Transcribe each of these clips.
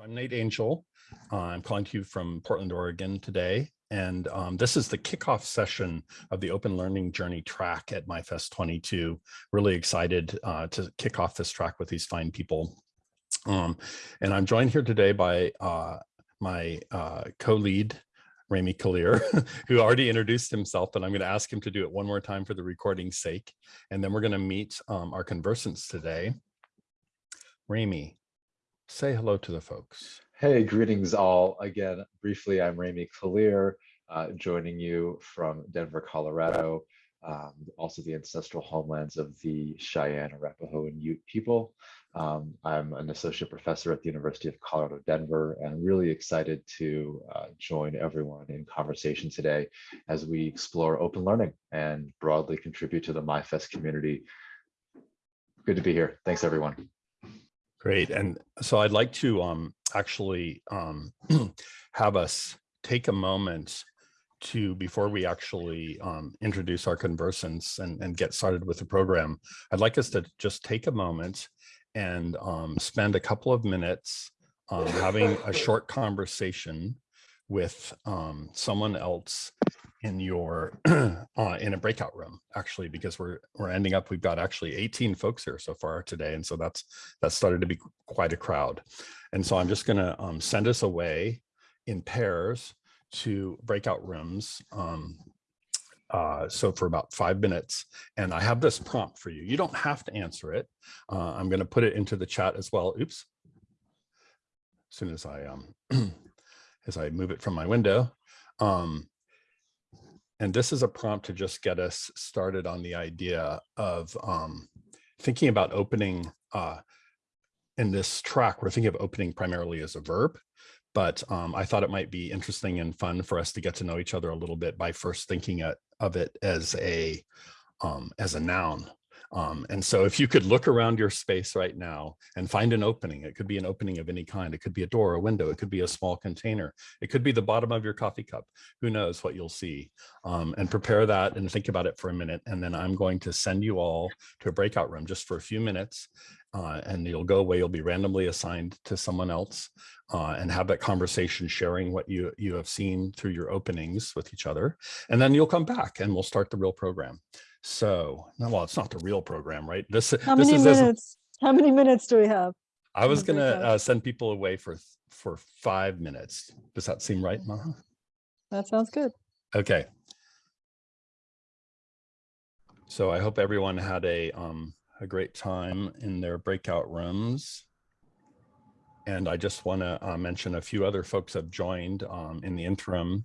I'm Nate Angel. Uh, I'm calling to you from Portland, Oregon today. And um, this is the kickoff session of the Open Learning Journey track at MyFest 22. Really excited uh, to kick off this track with these fine people. Um, and I'm joined here today by uh, my uh, co-lead, Remi Kalir, who already introduced himself, but I'm going to ask him to do it one more time for the recording's sake. And then we're going to meet um, our conversants today. Remi, say hello to the folks. Hey, greetings all. Again, briefly, I'm Remi Kalir, uh, joining you from Denver, Colorado, um, also the ancestral homelands of the Cheyenne, Arapaho, and Ute people. Um, I'm an associate professor at the University of Colorado, Denver, and really excited to uh, join everyone in conversation today as we explore open learning and broadly contribute to the MyFest community. Good to be here. Thanks, everyone. Great. And so I'd like to um, actually um, have us take a moment to, before we actually um, introduce our conversants and, and get started with the program, I'd like us to just take a moment and um, spend a couple of minutes um, having a short conversation with um, someone else in your uh, in a breakout room actually because we're we're ending up we've got actually 18 folks here so far today and so that's that started to be quite a crowd. And so i'm just going to um, send us away in pairs to breakout rooms um, uh, so for about five minutes and i have this prompt for you. You don't have to answer it. Uh, i'm going to put it into the chat as well. Oops. As soon as i um as i move it from my window um and this is a prompt to just get us started on the idea of um, thinking about opening uh, in this track, we're thinking of opening primarily as a verb, but um, I thought it might be interesting and fun for us to get to know each other a little bit by first thinking of it as a um, as a noun um, and so if you could look around your space right now and find an opening, it could be an opening of any kind. It could be a door, a window, it could be a small container. It could be the bottom of your coffee cup. Who knows what you'll see um, and prepare that and think about it for a minute. And then I'm going to send you all to a breakout room just for a few minutes uh, and you'll go away. You'll be randomly assigned to someone else uh, and have that conversation, sharing what you, you have seen through your openings with each other. And then you'll come back and we'll start the real program. So, well, it's not the real program, right? This, How this many is minutes? How many minutes do we have? I was going to uh, send people away for for five minutes. Does that seem right, Maha? That sounds good. Okay. So I hope everyone had a um, a great time in their breakout rooms. And I just want to uh, mention a few other folks have joined um, in the interim.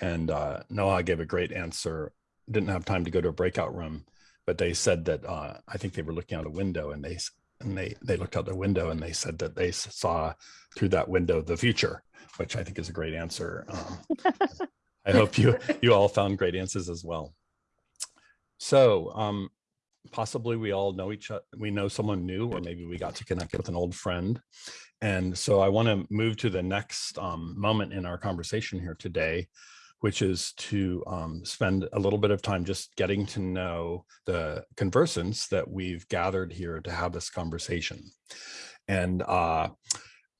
And uh, Noah gave a great answer didn't have time to go to a breakout room, but they said that uh, I think they were looking out a window and they and they they looked out the window and they said that they saw through that window the future, which I think is a great answer. Um, I hope you you all found great answers as well. So um, possibly we all know each other, we know someone new, or maybe we got to connect with an old friend. And so I want to move to the next um, moment in our conversation here today, which is to um, spend a little bit of time just getting to know the conversants that we've gathered here to have this conversation. And uh,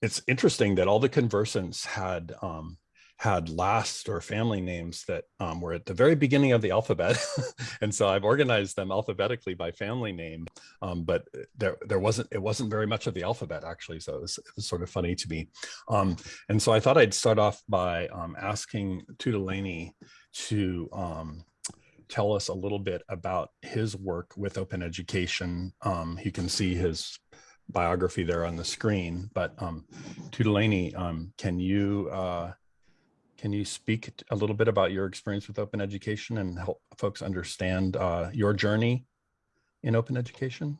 it's interesting that all the conversants had um, had last or family names that um, were at the very beginning of the alphabet. and so I've organized them alphabetically by family name, um, but there, there wasn't, it wasn't very much of the alphabet actually. So it was, it was sort of funny to me. Um, and so I thought I'd start off by um, asking Tutaleni to um, tell us a little bit about his work with open education. Um, you can see his biography there on the screen, but um, um, can you uh, can you speak a little bit about your experience with open education and help folks understand uh, your journey in open education?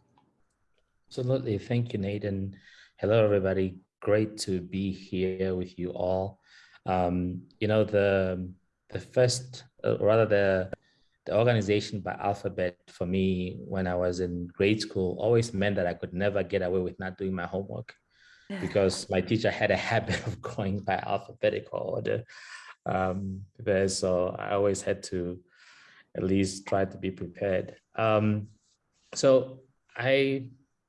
Absolutely. Thank you, Nathan. Hello, everybody. Great to be here with you all. Um, you know, the the first, uh, rather the the organization by alphabet for me when I was in grade school always meant that I could never get away with not doing my homework because my teacher had a habit of going by alphabetical order. Um, there, so I always had to at least try to be prepared. Um, so I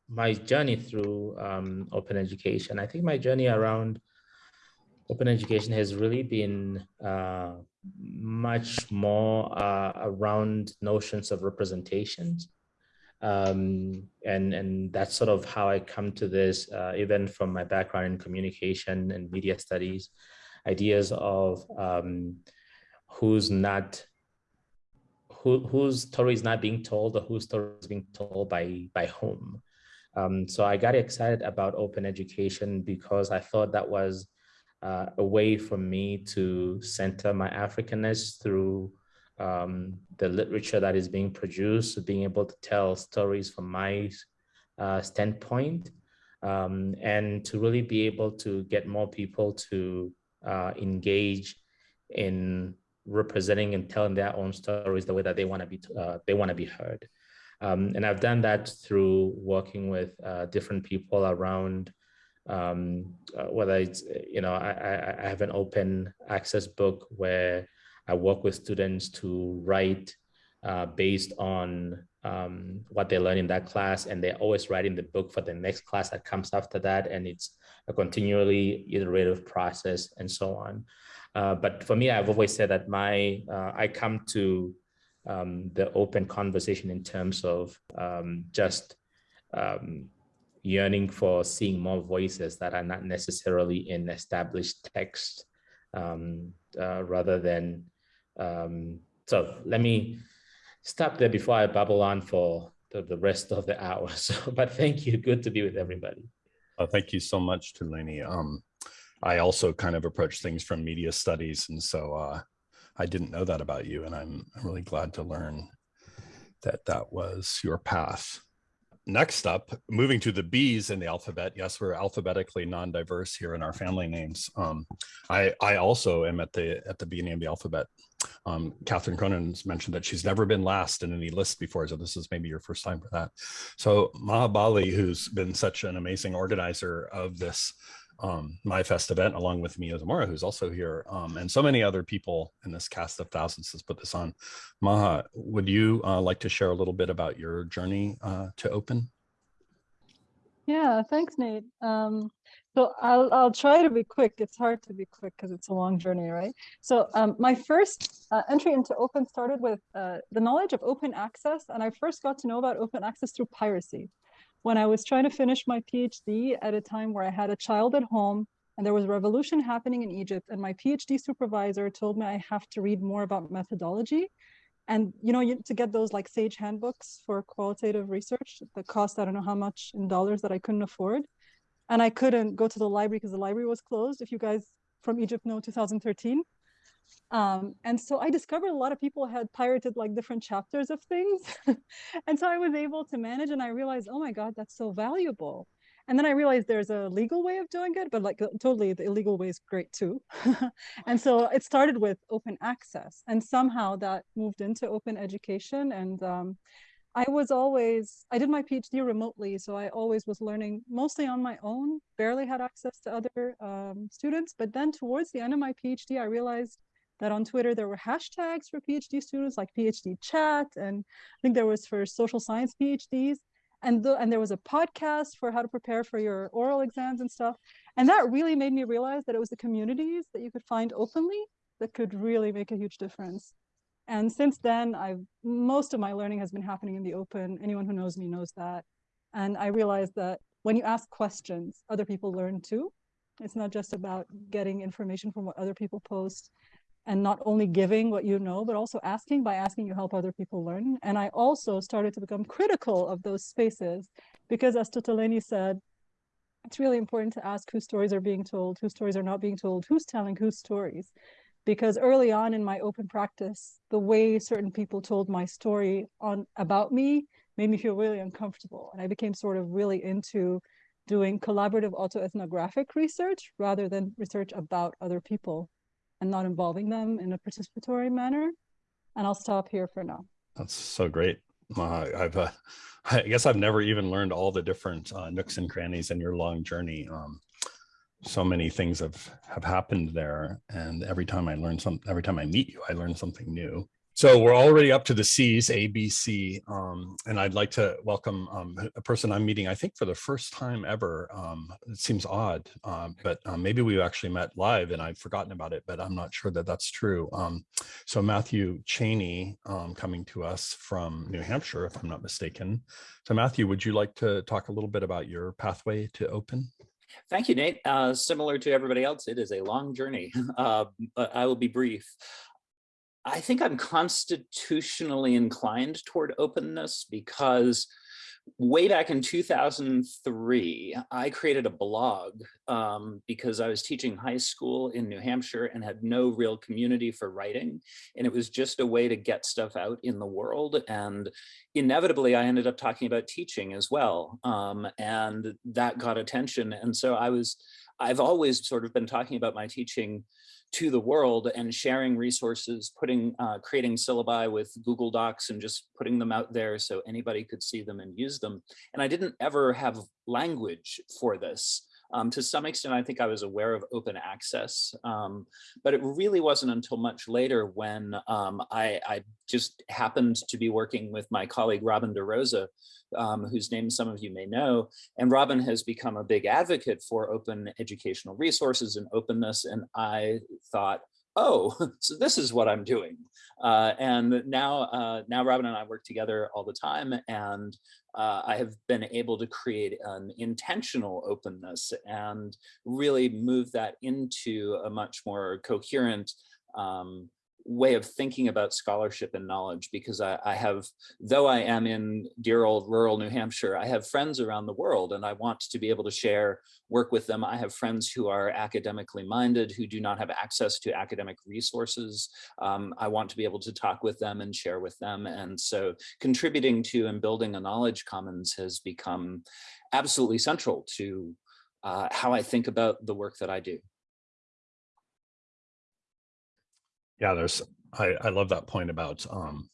my journey through um, open education. I think my journey around open education has really been uh, much more uh, around notions of representations. Um, and, and that's sort of how I come to this, uh, even from my background in communication and media studies, ideas of um, who's not who, whose story is not being told or whose story is being told by, by whom. Um, so I got excited about open education because I thought that was uh, a way for me to center my Africanness through um, the literature that is being produced, being able to tell stories from my uh, standpoint, um, and to really be able to get more people to uh, engage in representing and telling their own stories the way that they want to be uh, they want to be heard. Um, and I've done that through working with uh, different people around um, uh, whether it's, you know, I, I, have an open access book where I work with students to write uh, based on um, what they learn in that class. And they're always writing the book for the next class that comes after that. And it's a continually iterative process and so on. Uh, but for me, I've always said that my, uh, I come to um, the open conversation in terms of um, just um, yearning for seeing more voices that are not necessarily in established text um, uh, rather than, um, so let me stop there before I babble on for the, the rest of the hour. So, but thank you, good to be with everybody. Uh, thank you so much, Tulani. Um, I also kind of approach things from media studies. And so uh, I didn't know that about you. And I'm really glad to learn that that was your path next up, moving to the B's in the alphabet. Yes, we're alphabetically non-diverse here in our family names. Um, I, I also am at the at the beginning of the alphabet. Um, Catherine Cronin's mentioned that she's never been last in any list before, so this is maybe your first time for that. So Maha Bali, who's been such an amazing organizer of this um, MyFest event, along with Mia Zamora, who's also here, um, and so many other people in this cast of thousands has put this on. Maha, would you uh, like to share a little bit about your journey uh, to open? Yeah, thanks, Nate. Um, so I'll, I'll try to be quick. It's hard to be quick because it's a long journey, right? So um, my first uh, entry into open started with uh, the knowledge of open access. And I first got to know about open access through piracy when I was trying to finish my PhD at a time where I had a child at home and there was a revolution happening in Egypt and my PhD supervisor told me I have to read more about methodology. And you know, you, to get those like SAGE handbooks for qualitative research, the cost, I don't know how much in dollars that I couldn't afford. And I couldn't go to the library because the library was closed. If you guys from Egypt know 2013, um, and so I discovered a lot of people had pirated like different chapters of things. and so I was able to manage and I realized, oh my God, that's so valuable. And then I realized there's a legal way of doing it, but like totally the illegal way is great too. and so it started with open access and somehow that moved into open education. And um, I was always, I did my PhD remotely. So I always was learning mostly on my own, barely had access to other um, students. But then towards the end of my PhD, I realized that on Twitter there were hashtags for PhD students like PhD chat, and I think there was for social science PhDs, and the, and there was a podcast for how to prepare for your oral exams and stuff. And that really made me realize that it was the communities that you could find openly that could really make a huge difference. And since then, I've most of my learning has been happening in the open. Anyone who knows me knows that. And I realized that when you ask questions, other people learn too. It's not just about getting information from what other people post and not only giving what you know, but also asking by asking you help other people learn. And I also started to become critical of those spaces because as Tutaleni said, it's really important to ask whose stories are being told, whose stories are not being told, who's telling whose stories. Because early on in my open practice, the way certain people told my story on about me made me feel really uncomfortable. And I became sort of really into doing collaborative autoethnographic research rather than research about other people and not involving them in a participatory manner. And I'll stop here for now. That's so great. Uh, I've, uh, I guess I've never even learned all the different uh, nooks and crannies in your long journey. Um, so many things have have happened there, and every time I learn some, every time I meet you, I learn something new. So we're already up to the C's, A, B, C, um, and I'd like to welcome um, a person I'm meeting, I think for the first time ever. Um, it seems odd, um, but um, maybe we've actually met live and I've forgotten about it, but I'm not sure that that's true. Um, so Matthew Cheney coming to us from New Hampshire, if I'm not mistaken. So Matthew, would you like to talk a little bit about your pathway to open? Thank you, Nate. Uh, similar to everybody else, it is a long journey, uh, but I will be brief. I think I'm constitutionally inclined toward openness because way back in 2003, I created a blog um, because I was teaching high school in New Hampshire and had no real community for writing. And it was just a way to get stuff out in the world. And inevitably, I ended up talking about teaching as well. Um, and that got attention. And so I was, I've always sort of been talking about my teaching to the world and sharing resources, putting, uh, creating syllabi with Google Docs and just putting them out there so anybody could see them and use them. And I didn't ever have language for this. Um, to some extent, I think I was aware of open access, um, but it really wasn't until much later when um, I, I, just happened to be working with my colleague Robin DeRosa, um, whose name some of you may know. And Robin has become a big advocate for open educational resources and openness. And I thought, oh, so this is what I'm doing. Uh, and now, uh, now Robin and I work together all the time and uh, I have been able to create an intentional openness and really move that into a much more coherent um, way of thinking about scholarship and knowledge because I, I, have, though I am in dear old rural New Hampshire, I have friends around the world and I want to be able to share work with them. I have friends who are academically minded, who do not have access to academic resources. Um, I want to be able to talk with them and share with them. And so contributing to and building a knowledge commons has become absolutely central to uh, how I think about the work that I do. Yeah, there's, I, I love that point about, um,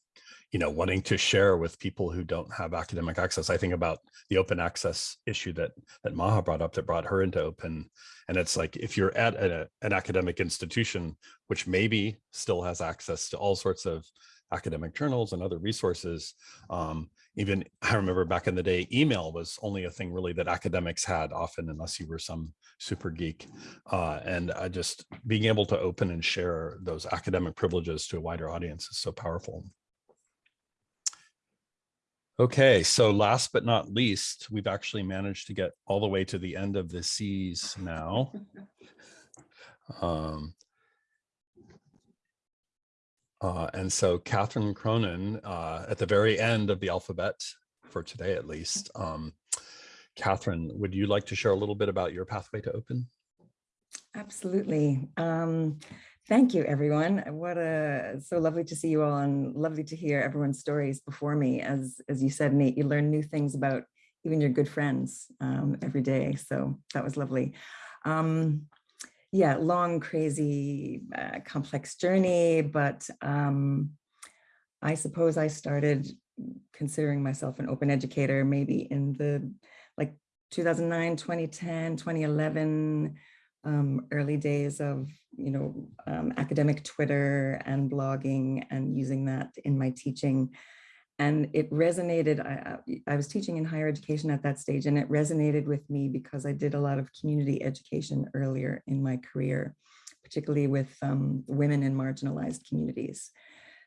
you know, wanting to share with people who don't have academic access. I think about the open access issue that that Maha brought up that brought her into open. And it's like, if you're at a, an academic institution, which maybe still has access to all sorts of academic journals and other resources, um, even I remember back in the day, email was only a thing really that academics had often, unless you were some super geek. Uh, and I just being able to open and share those academic privileges to a wider audience is so powerful. Okay, so last but not least, we've actually managed to get all the way to the end of the C's now. Um, uh, and so Catherine Cronin, uh, at the very end of the alphabet for today, at least, um, Catherine, would you like to share a little bit about your pathway to open? Absolutely. Um, thank you, everyone. What a so lovely to see you all and lovely to hear everyone's stories before me. As as you said, Nate, you learn new things about even your good friends um, every day. So that was lovely. Um, yeah, long, crazy, uh, complex journey, but um, I suppose I started considering myself an open educator maybe in the like 2009, 2010, 2011, um, early days of, you know, um, academic Twitter and blogging and using that in my teaching. And it resonated, I, I was teaching in higher education at that stage, and it resonated with me because I did a lot of community education earlier in my career, particularly with um, women in marginalized communities.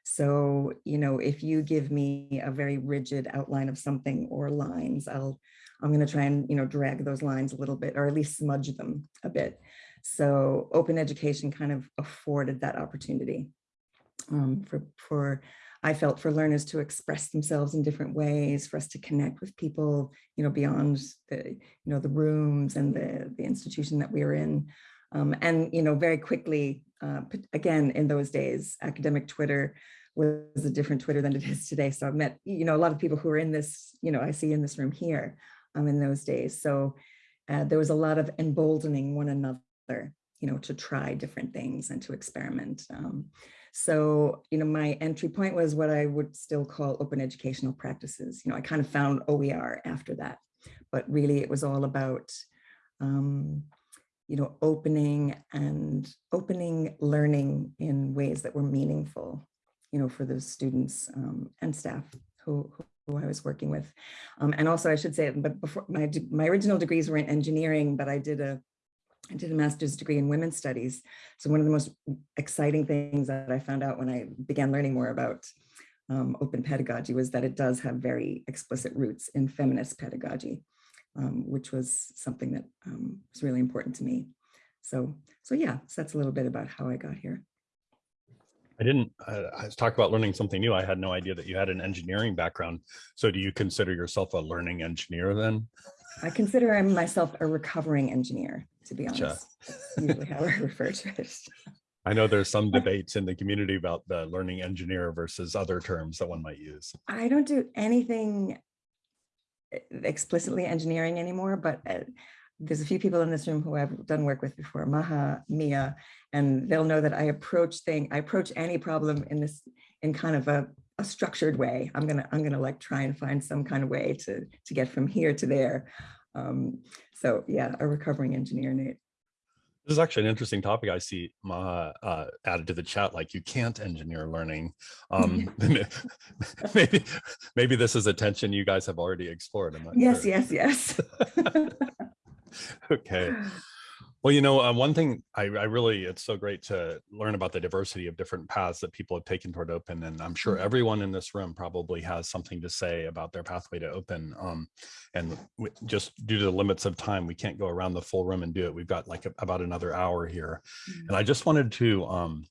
So, you know, if you give me a very rigid outline of something or lines, I'll, I'm going to try and, you know, drag those lines a little bit, or at least smudge them a bit. So open education kind of afforded that opportunity um, for, for I felt for learners to express themselves in different ways, for us to connect with people, you know, beyond the, you know, the rooms and the, the institution that we were in. Um, and, you know, very quickly, uh, again, in those days, academic Twitter was a different Twitter than it is today. So I've met, you know, a lot of people who are in this, you know, I see in this room here um, in those days. So uh, there was a lot of emboldening one another, you know, to try different things and to experiment. Um, so, you know, my entry point was what I would still call open educational practices. You know, I kind of found OER after that, but really it was all about, um, you know, opening and opening learning in ways that were meaningful you know, for those students um, and staff who, who I was working with. Um, and also I should say, but before my, my original degrees were in engineering, but I did a I did a master's degree in women's studies. So one of the most exciting things that I found out when I began learning more about um, open pedagogy was that it does have very explicit roots in feminist pedagogy, um, which was something that um, was really important to me. So, so yeah, so that's a little bit about how I got here. I didn't, I, I was about learning something new. I had no idea that you had an engineering background. So do you consider yourself a learning engineer then? I consider myself a recovering engineer, to be honest. That's usually how I refer to it. I know there's some debates in the community about the learning engineer versus other terms that one might use. I don't do anything eh, explicitly engineering anymore, but uh, there's a few people in this room who I've done work with before, Maha, Mia, and they'll know that I approach thing, I approach any problem in this in kind of a, a structured way. I'm gonna I'm gonna like try and find some kind of way to to get from here to there. Um, so yeah, a recovering engineer, Nate. This is actually an interesting topic. I see Maha uh, added to the chat, like you can't engineer learning. Um, maybe, maybe this is a tension you guys have already explored. I'm not Yes, yes, yes. Okay. Well, you know, uh, one thing I, I really, it's so great to learn about the diversity of different paths that people have taken toward open. And I'm sure Mhm. everyone in this room probably has something to say about their pathway to open. Um, and w- just due to the limits of time, we can't go around the full room and do it. We've got like a- about another hour here. And I just wanted to um,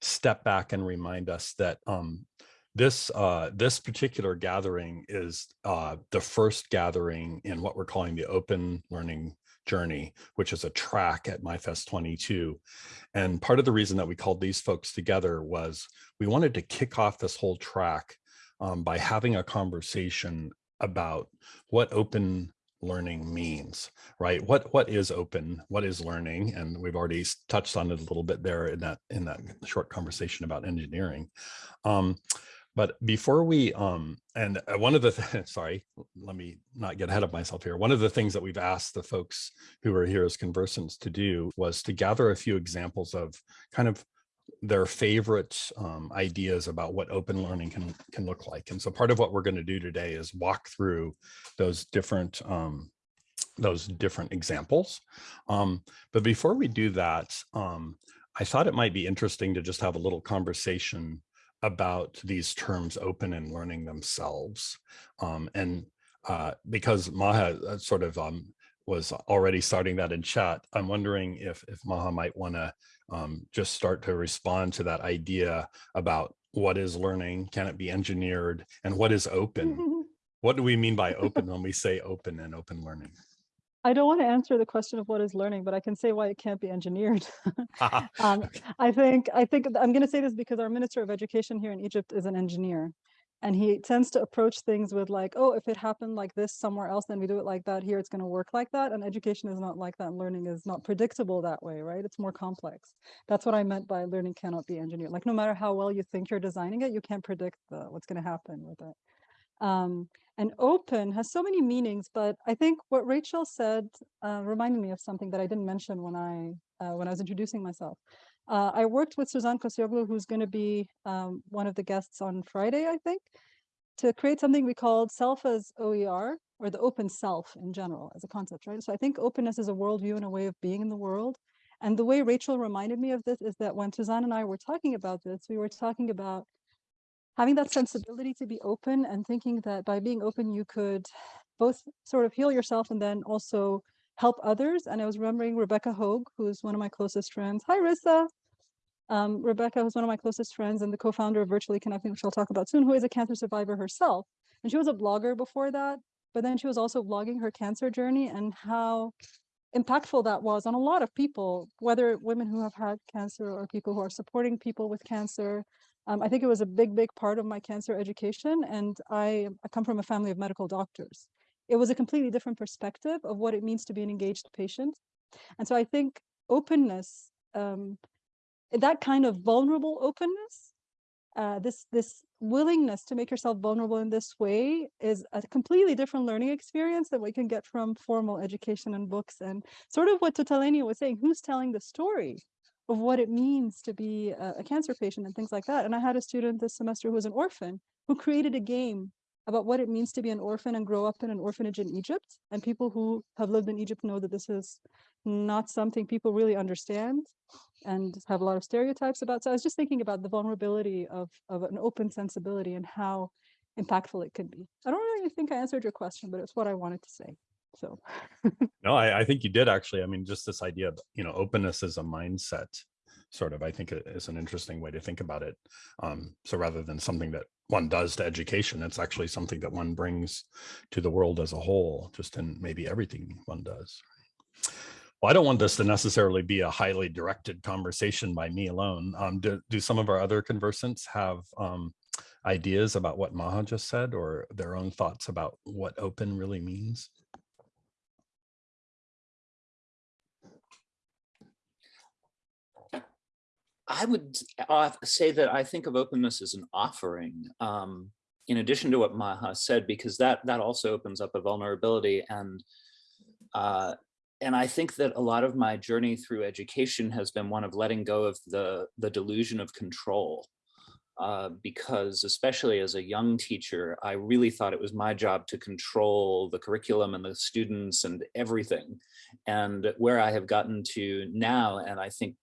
step back and remind us that um, this uh, this particular gathering is uh, the first gathering in what we're calling the open learning journey, which is a track at MyFest 22. And part of the reason that we called these folks together was we wanted to kick off this whole track um, by having a conversation about what open learning means, right? What what is open? What is learning? And we've already touched on it a little bit there in that in that short conversation about engineering. Um, but before we, um, and uh, one of the, th- sorry, let me not get ahead of myself here. One of the things that we've asked the folks who are here as conversants to do was to gather a few examples of kind of their favorite um, ideas about what open learning can can look like. And so part of what we're going to do today is walk through those different um, those different examples. Um, but before we do that, um, I thought it might be interesting to just have a little conversation about these terms open and learning themselves. Um, and uh, because Maha uh, sort of um, was already starting that in chat, I'm wondering if, if Maha might want to um, just start to respond to that idea about what is learning, can it be engineered, and what is open? What do we mean by open when we say open and open learning? I don't want to answer the question of what is learning, but I can say why it can't be engineered. um, I think I think I'm going to say this because our Minister of Education here in Egypt is an engineer, and he tends to approach things with like, oh, if it happened like this somewhere else, then we do it like that. Here, it's going to work like that. And education is not like that. And learning is not predictable that way, right? It's more complex. That's what I meant by learning cannot be engineered. Like no matter how well you think you're designing it, you can't predict the, what's going to happen with it. Um, and open has so many meanings, but I think what Rachel said uh, reminded me of something that I didn't mention when I uh, when I was introducing myself. Uh, I worked with Suzan Koseoglu, who's going to be um, one of the guests on Friday, I think, to create something we called self as OER, or the open self in general as a concept, right? So I think openness is a worldview and a way of being in the world. And the way Rachel reminded me of this is that when Suzan and I were talking about this, we were talking about having that sensibility to be open and thinking that by being open, you could both sort of heal yourself and then also help others. And I was remembering Rebecca Hogue, who's one of my closest friends. Hi, Rissa. Um, Rebecca was one of my closest friends and the co-founder of Virtually Connecting, which I'll talk about soon, who is a cancer survivor herself. And she was a blogger before that, but then she was also vlogging her cancer journey and how impactful that was on a lot of people, whether women who have had cancer or people who are supporting people with cancer. Um, I think it was a big, big part of my cancer education. And I, I come from a family of medical doctors. It was a completely different perspective of what it means to be an engaged patient. And so I think openness, um, that kind of vulnerable openness, uh, this this willingness to make yourself vulnerable in this way is a completely different learning experience that we can get from formal education and books and sort of what Tutaleni was saying, who's telling the story? Of what it means to be a, a cancer patient and things like that. And I had a student this semester who was an orphan who created a game about what it means to be an orphan and grow up in an orphanage in Egypt. And people who have lived in Egypt know that this is not something people really understand and have a lot of stereotypes about. So I was just thinking about the vulnerability of, of an open sensibility and how impactful it could be. I don't really think I answered your question, but it's what I wanted to say. So No, I, I think you did actually. I mean, just this idea of, you know, openness as a mindset sort of, I think it is an interesting way to think about it. Um, so rather than something that one does to education, it's actually something that one brings to the world as a whole, just in maybe everything one does. Well, I don't want this to necessarily be a highly directed conversation by me alone. Um, do, do some of our other conversants have um, ideas about what Maha just said or their own thoughts about what open really means? I would say that I think of openness as an offering, um, in addition to what Maha said, because that that also opens up a vulnerability and uh, and I think that a lot of my journey through education has been one of letting go of the the delusion of control. Uh, because especially as a young teacher, I really thought it was my job to control the curriculum and the students and everything. And where I have gotten to now, and I think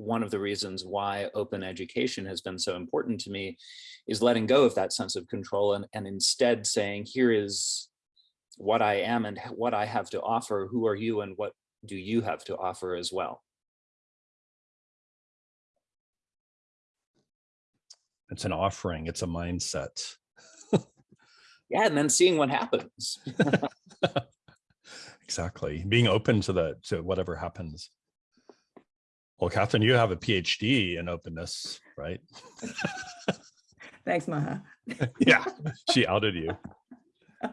one of the reasons why open education has been so important to me is letting go of that sense of control and, and instead saying, here is what I am and what I have to offer. Who are you and what do you have to offer as well? It's an offering, it's a mindset. Yeah, and then seeing what happens. Exactly. Being open to the to whatever happens. Well, Catherine, you have a PhD in openness, right? Thanks, Maha. yeah, she outed you.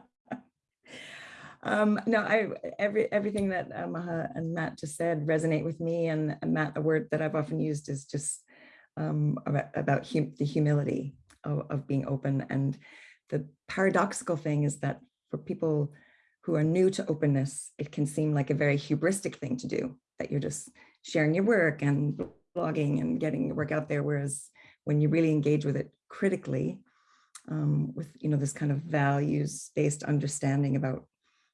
Um, no, I every everything that uh, Maha and Matt just said resonate with me. And, and Matt, a word that I've often used is just um, about, about hum the humility of, of being open. And the paradoxical thing is that for people who are new to openness, it can seem like a very hubristic thing to do, that you're just sharing your work and blogging and getting your work out there. Whereas when you really engage with it critically, um, with you know this kind of values-based understanding about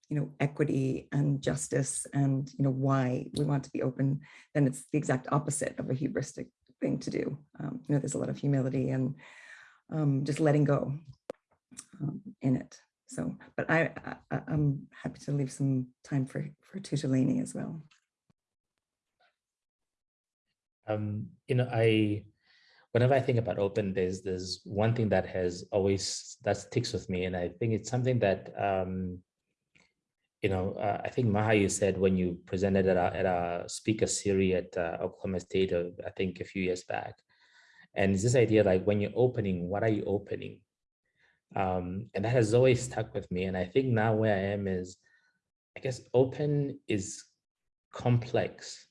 you know equity and justice and you know why we want to be open, then it's the exact opposite of a hubristic thing to do. Um, you know, there's a lot of humility and um, just letting go um, in it. So, but I, I I'm happy to leave some time for for Tutaleni as well. Um, you know, I whenever I think about open, there's there's one thing that has always that sticks with me, and I think it's something that um, you know, uh, I think Maha, you said when you presented at a, at speaker series at uh, Oklahoma State, uh, I think a few years back, and it's this idea like when you're opening, what are you opening? Um, and that has always stuck with me. And I think now where I am is, I guess open is complex.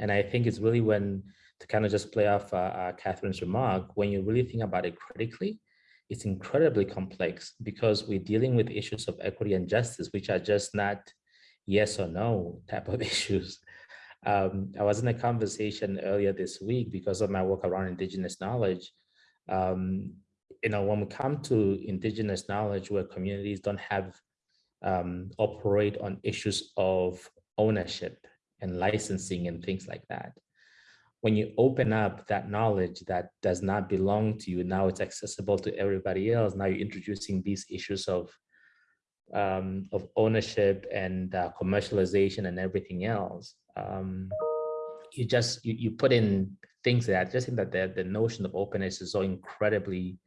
And I think it's really when, to kind of just play off uh, uh, Catherine's remark, when you really think about it critically, it's incredibly complex because we're dealing with issues of equity and justice, which are just not yes or no type of issues. Um, I was in a conversation earlier this week because of my work around indigenous knowledge. Um, you know, when we come to indigenous knowledge where communities don't have um, operate on issues of ownership and licensing and things like that. When you open up that knowledge that does not belong to you, now it's accessible to everybody else. Now you're introducing these issues of um, of ownership and uh, commercialization and everything else. Um, you just you, you put in things that just think that the, the notion of openness is so incredibly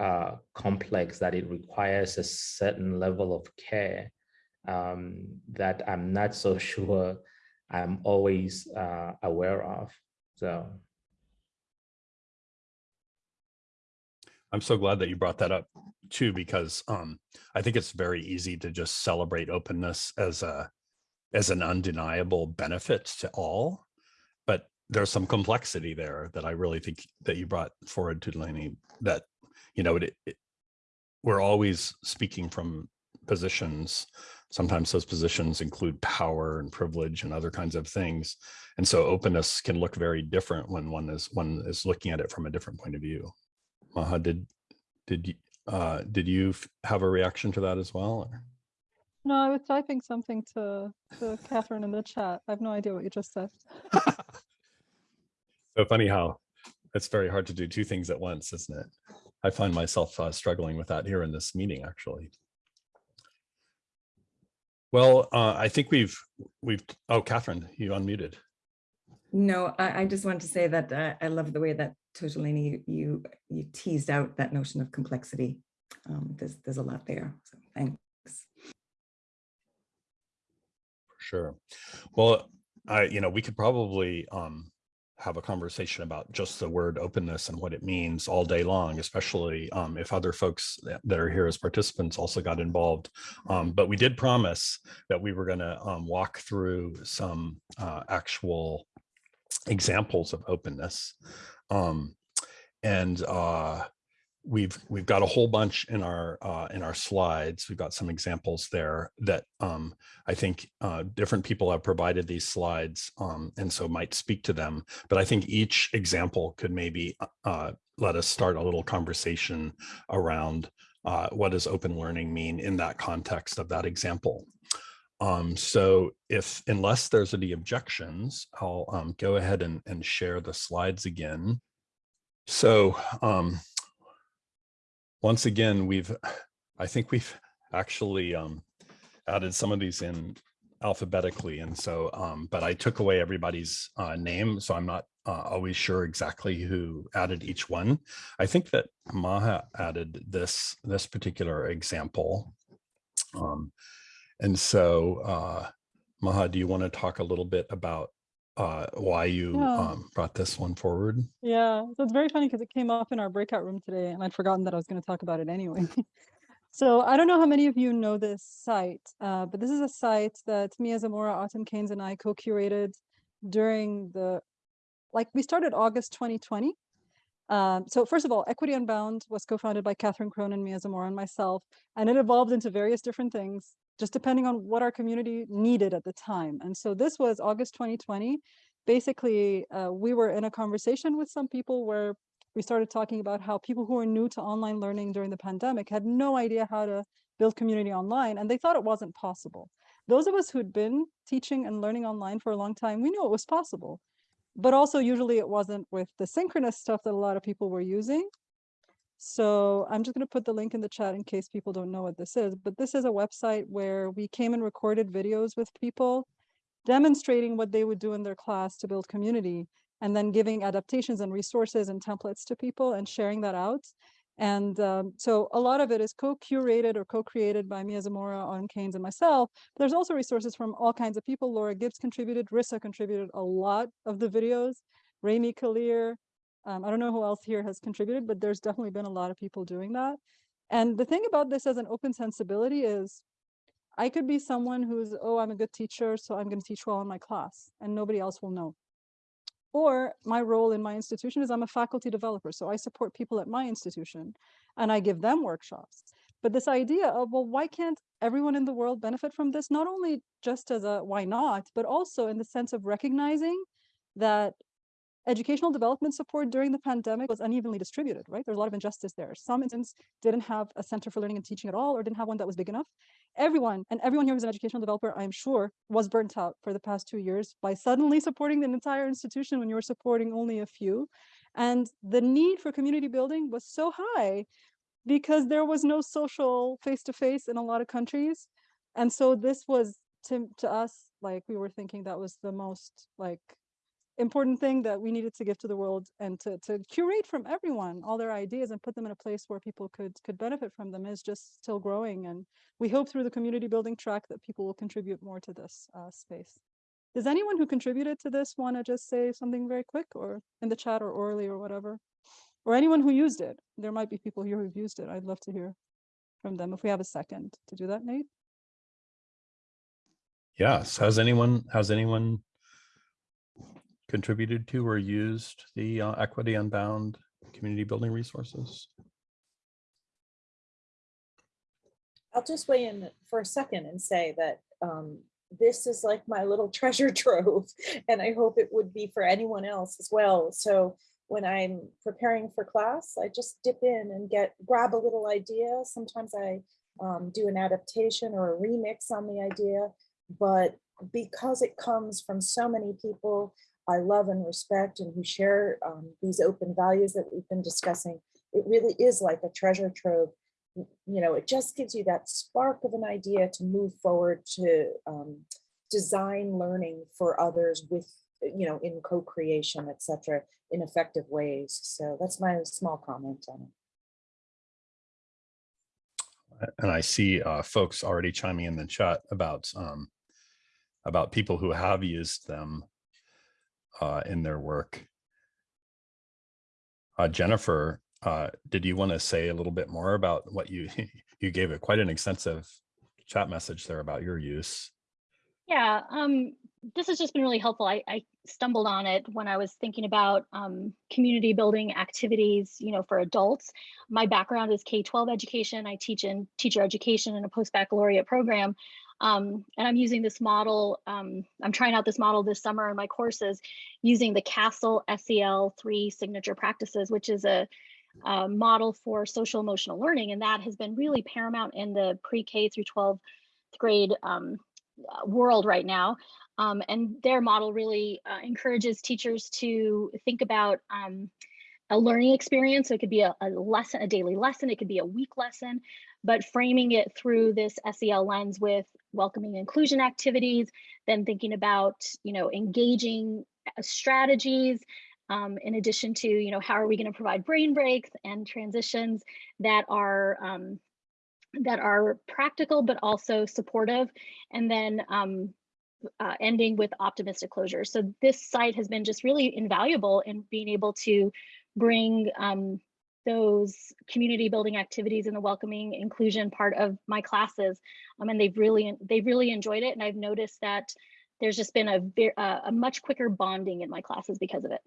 uh, complex that it requires a certain level of care um, that I'm not so sure I'm always uh, aware of. So. I'm so glad that you brought that up too, because um, I think it's very easy to just celebrate openness as a as an undeniable benefit to all. But there's some complexity there that I really think that you brought forward Tutaleni that, you know, it, it, we're always speaking from positions sometimes those positions include power and privilege and other kinds of things. And so openness can look very different when one is one is looking at it from a different point of view. Maha, did did you uh, did you have a reaction to that as well? or- No, I was typing something to, to Catherine in the chat. I have no idea what you just said. So funny how it's very hard to do two things at once, isn't it? I find myself uh, struggling with that here in this meeting, actually. Well, uh, I think we've we've. Oh, Catherine, you unmuted. No, I, I just want to say that uh, I love the way that Tutaleni, you, you, you teased out that notion of complexity. Um, there's, there's a lot there. So thanks. For sure. Well, I, you know, we could probably um, have a conversation about just the word openness and what it means all day long, especially um, if other folks that are here as participants also got involved. Um, but we did promise that we were going to um, walk through some uh, actual examples of openness. Um, and uh, we've we've got a whole bunch in our uh, in our slides. We've got some examples there that um, I think uh, different people have provided these slides um, and so might speak to them. But I think each example could maybe uh, let us start a little conversation around uh, what does open learning mean in that context of that example. Um, so if unless there's any objections, I'll um, go ahead and, and share the slides again. So um, once again, we've, I think we've actually um, added some of these in alphabetically. And so, um, but I took away everybody's uh, name, so I'm not uh, always sure exactly who added each one. I think that Maha added this, this particular example. Um, and so, uh, Maha, do you want to talk a little bit about uh, why you Yeah. um, brought this one forward? Yeah, so it's very funny because it came up in our breakout room today and I'd forgotten that I was going to talk about it anyway. so I don't know how many of you know this site, uh, but this is a site that Mia Zamora, Autumm Caines, and I co-curated during the, like we started August 2020. Um, so first of all, Equity Unbound was co-founded by Catherine Cronin, Mia Zamora, and myself, and it evolved into various different things, just depending on what our community needed at the time. And so this was August 2020. Basically, uh, we were in a conversation with some people where we started talking about how people who were new to online learning during the pandemic had no idea how to build community online, and they thought it wasn't possible. Those of us who'd been teaching and learning online for a long time, we knew it was possible but also usually it wasn't with the synchronous stuff that a lot of people were using. So I'm just going to put the link in the chat in case people don't know what this is. But this is a website where we came and recorded videos with people demonstrating what they would do in their class to build community and then giving adaptations and resources and templates to people and sharing that out. And um, so a lot of it is co-curated or co-created by Mia Zamora, Autumm Caines, and myself. There's also resources from all kinds of people. Laura Gibbs contributed, Rissa contributed a lot of the videos, Remi Kalir. Um, I don't know who else here has contributed, but there's definitely been a lot of people doing that. And the thing about this as an open sensibility is I could be someone who's, oh, I'm a good teacher, so I'm going to teach well in my class, and nobody else will know. Or my role in my institution is I'm a faculty developer. So I support people at my institution and I give them workshops. But this idea of, well, why can't everyone in the world benefit from this? Not only just as a why not, but also in the sense of recognizing that educational development support during the pandemic was unevenly distributed, right? There's a lot of injustice there. Some instances didn't have a center for learning and teaching at all, or didn't have one that was big enough. Everyone, and everyone here who's an educational developer, I'm sure, was burnt out for the past two years by suddenly supporting an entire institution when you were supporting only a few. And the need for community building was so high because there was no social face-to-face -face in a lot of countries. And so this was to, to us, like we were thinking that was the most like important thing that we needed to give to the world and to, to curate from everyone all their ideas and put them in a place where people could could benefit from them is just still growing. And we hope through the community building track that people will contribute more to this uh, space. Does anyone who contributed to this want to just say something very quick or in the chat or orally or whatever? Or anyone who used it. There might be people here who've used it. I'd love to hear from them if we have a second to do that nate. Yes. Has anyone, has anyone contributed to or used the uh, Equity Unbound community building resources? I'll just weigh in for a second and say that um, this is like my little treasure trove, and I hope it would be for anyone else as well. So when I'm preparing for class, I just dip in and get grab a little idea. Sometimes I um, do an adaptation or a remix on the idea, but because it comes from so many people I love and respect and who share um, these open values that we've been discussing, it really is like a treasure trove you know, it just gives you that spark of an idea to move forward to um, design learning for others with, you know, in co-creation, et cetera, in effective ways. So that's my small comment on it. And I see uh, folks already chiming in the chat about um, about people who have used them uh, in their work. Uh, Jennifer uh, did you want to say a little bit more about what you you gave it quite an extensive chat message there about your use? Yeah, um, this has just been really helpful. I, I stumbled on it when I was thinking about um, community building activities, you know, for adults. My background is K-12 education. I teach in teacher education in a post-baccalaureate program. Um, and I'm using this model, um, I'm trying out this model this summer in my courses using the CASEL SEL 3 signature practices, which is a uh, model for social emotional learning. And that has been really paramount in the pre-K through 12th grade um, uh, world right now. Um, and their model really uh, encourages teachers to think about um, a learning experience. So it could be a, a, lesson, a daily lesson, it could be a week lesson, but framing it through this SEL lens with welcoming inclusion activities, then thinking about, you know, engaging uh, strategies, um, in addition to, you know, how are we going to provide brain breaks and transitions that are um, that are practical but also supportive, and then um, uh, ending with optimistic closure. So this site has been just really invaluable in being able to bring um, those community building activities and the welcoming inclusion part of my classes. Um, and they've really they've really enjoyed it, and I've noticed that there's just been a, a much quicker bonding in my classes because of it.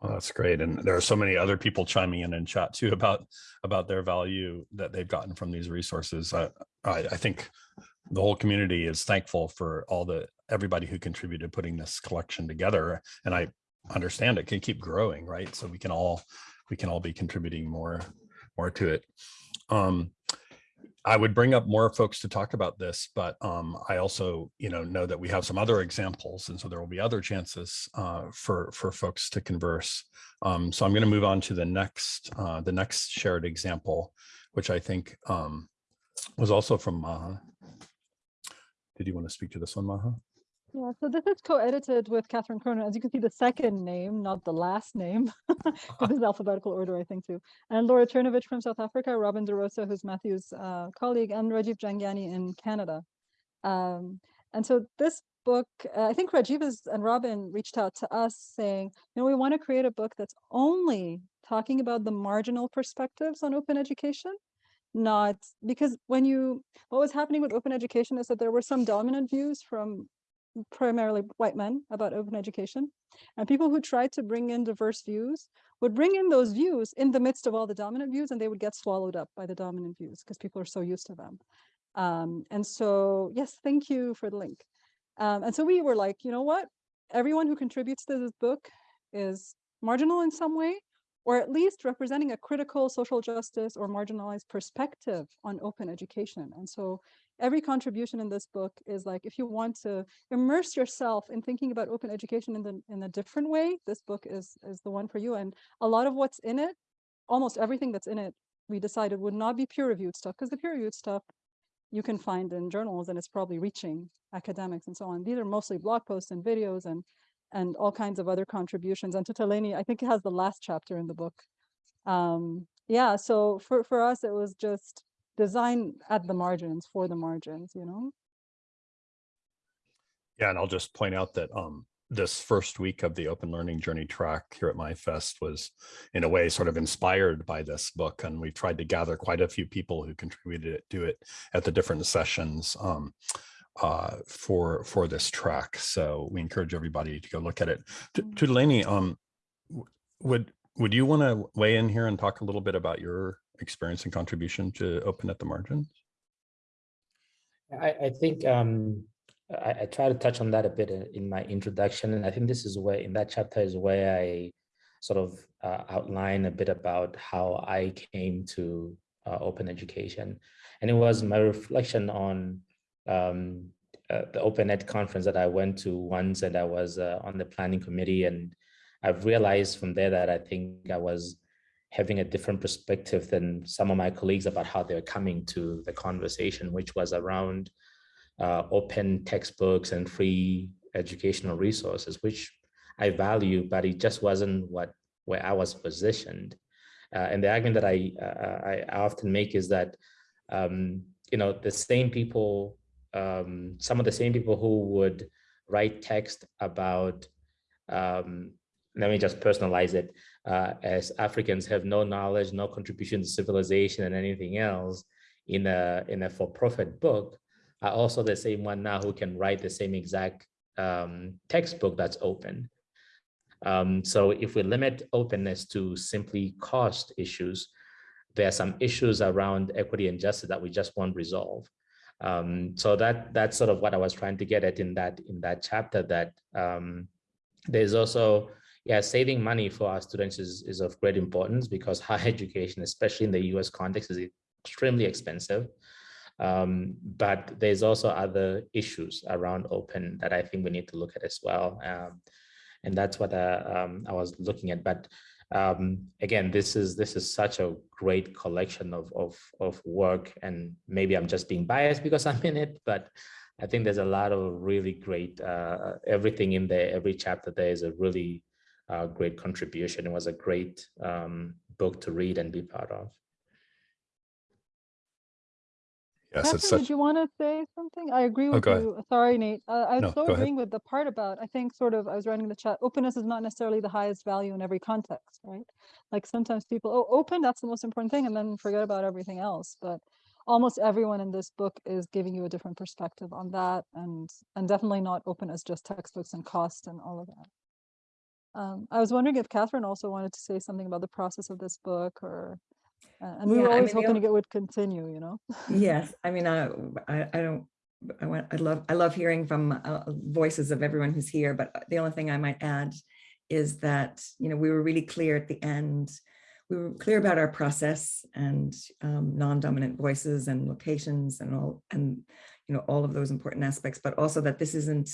Well, that's great. And there are so many other people chiming in in chat too about about their value that they've gotten from these resources. I, I, I think the whole community is thankful for all the everybody who contributed putting this collection together. And I understand it can keep growing, right? So we can all we can all be contributing more more to it. Um, I would bring up more folks to talk about this, but um, I also, you know, know that we have some other examples, and so there will be other chances uh, for for folks to converse. Um, so I'm going to move on to the next uh, the next shared example, which I think um, was also from Maha. Did you want to speak to this one, Maha? Yeah, so this is co-edited with Catherine Cronin. As you can see, the second name, not the last name. this is alphabetical order, I think, too. And Laura Czerniewicz from South Africa, Robin DeRosa, who's Matthew's uh, colleague, and Rajiv Jhangiani in Canada. Um, and so this book, uh, I think Rajiv is, and Robin reached out to us saying, you know, we want to create a book that's only talking about the marginal perspectives on open education not because when you what was happening with open education is that there were some dominant views from primarily white men about open education and people who tried to bring in diverse views would bring in those views in the midst of all the dominant views and they would get swallowed up by the dominant views because people are so used to them. Um, and so yes thank you for the link. Um, and so we were like you know what? Everyone who contributes to this book is marginal in some way or at least representing a critical social justice or marginalized perspective on open education. And so every contribution in this book is like, if you want to immerse yourself in thinking about open education in, the, in a different way, this book is, is the one for you. And a lot of what's in it, almost everything that's in it, we decided would not be peer reviewed stuff because the peer reviewed stuff you can find in journals and it's probably reaching academics and so on. These are mostly blog posts and videos and and all kinds of other contributions. And Tutaleni, I think it has the last chapter in the book. Um, yeah, so for, for us, it was just design at the margins for the margins, you know? Yeah, and I'll just point out that um, this first week of the open learning journey track here at MyFest was in a way sort of inspired by this book. And we tried to gather quite a few people who contributed to it at the different sessions um, uh, for for this track. So we encourage everybody to go look at it. Tutaleni, um, would would you want to weigh in here and talk a little bit about your experience and contribution to open at the margins? I, I think um, I, I try to touch on that a bit in, my introduction, and I think this is where in that chapter is where I sort of uh, outline a bit about how I came to uh, open education, and it was my reflection on um, uh, the Open Ed conference that I went to once, and I was uh, on the planning committee, and I've realized from there that I think I was having a different perspective than some of my colleagues about how they're coming to the conversation, which was around uh, open textbooks and free educational resources, which I value, but it just wasn't what where I was positioned. Uh, and the argument that I, uh, I often make is that, um, you know, the same people, um, some of the same people who would write text about, um, let me just personalize it, uh, as Africans have no knowledge, no contribution to civilization and anything else in a, in a for-profit book, are also the same one now who can write the same exact um, textbook that's open. Um, so if we limit openness to simply cost issues, there are some issues around equity and justice that we just won't resolve. Um, so that that's sort of what I was trying to get at in that in that chapter. That um, there's also yeah saving money for our students is is of great importance because higher education, especially in the U.S. context, is extremely expensive. Um, but there's also other issues around open that I think we need to look at as well. Um, and that's what uh, um, I was looking at. But um, again, this is this is such a great collection of, of, of work and maybe I'm just being biased because I'm in it, but I think there's a lot of really great, uh, everything in there, every chapter there is a really uh, great contribution. It was a great um, book to read and be part of. Yes, Catherine, such, did you want to say something? I agree Oh, with ahead. you. Sorry, Nate. Uh, I No, was so go ahead. agreeing with the part about, I think sort of, I was writing in the chat, openness is not necessarily the highest value in every context, right? Like sometimes people, oh, open, that's the most important thing, and then forget about everything else. But almost everyone in this book is giving you a different perspective on that and, and definitely not open as just textbooks and cost and all of that. Um, I was wondering if Catherine also wanted to say something about the process of this book or, uh, and we Yeah, were I always mean, hoping it would continue, you know? Yes, I mean, I, I, I don't, I want, I love, I love hearing from uh, voices of everyone who's here, but the only thing I might add is that, you know, we were really clear at the end. We were clear about our process and um, non-dominant voices and locations and all, and, you know, all of those important aspects, but also that this isn't,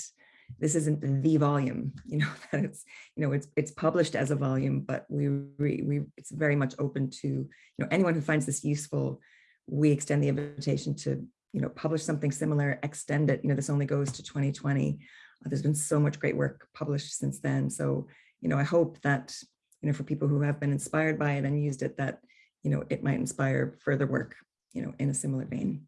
this isn't the volume, you know, that it's, you know, it's, it's published as a volume, but we, we, we, it's very much open to, you know, anyone who finds this useful, we extend the invitation to, you know, publish something similar, extend it, you know, this only goes to 2020. Uh, There's been so much great work published since then. So, you know, I hope that, you know, for people who have been inspired by it and used it, that, you know, it might inspire further work, you know, in a similar vein.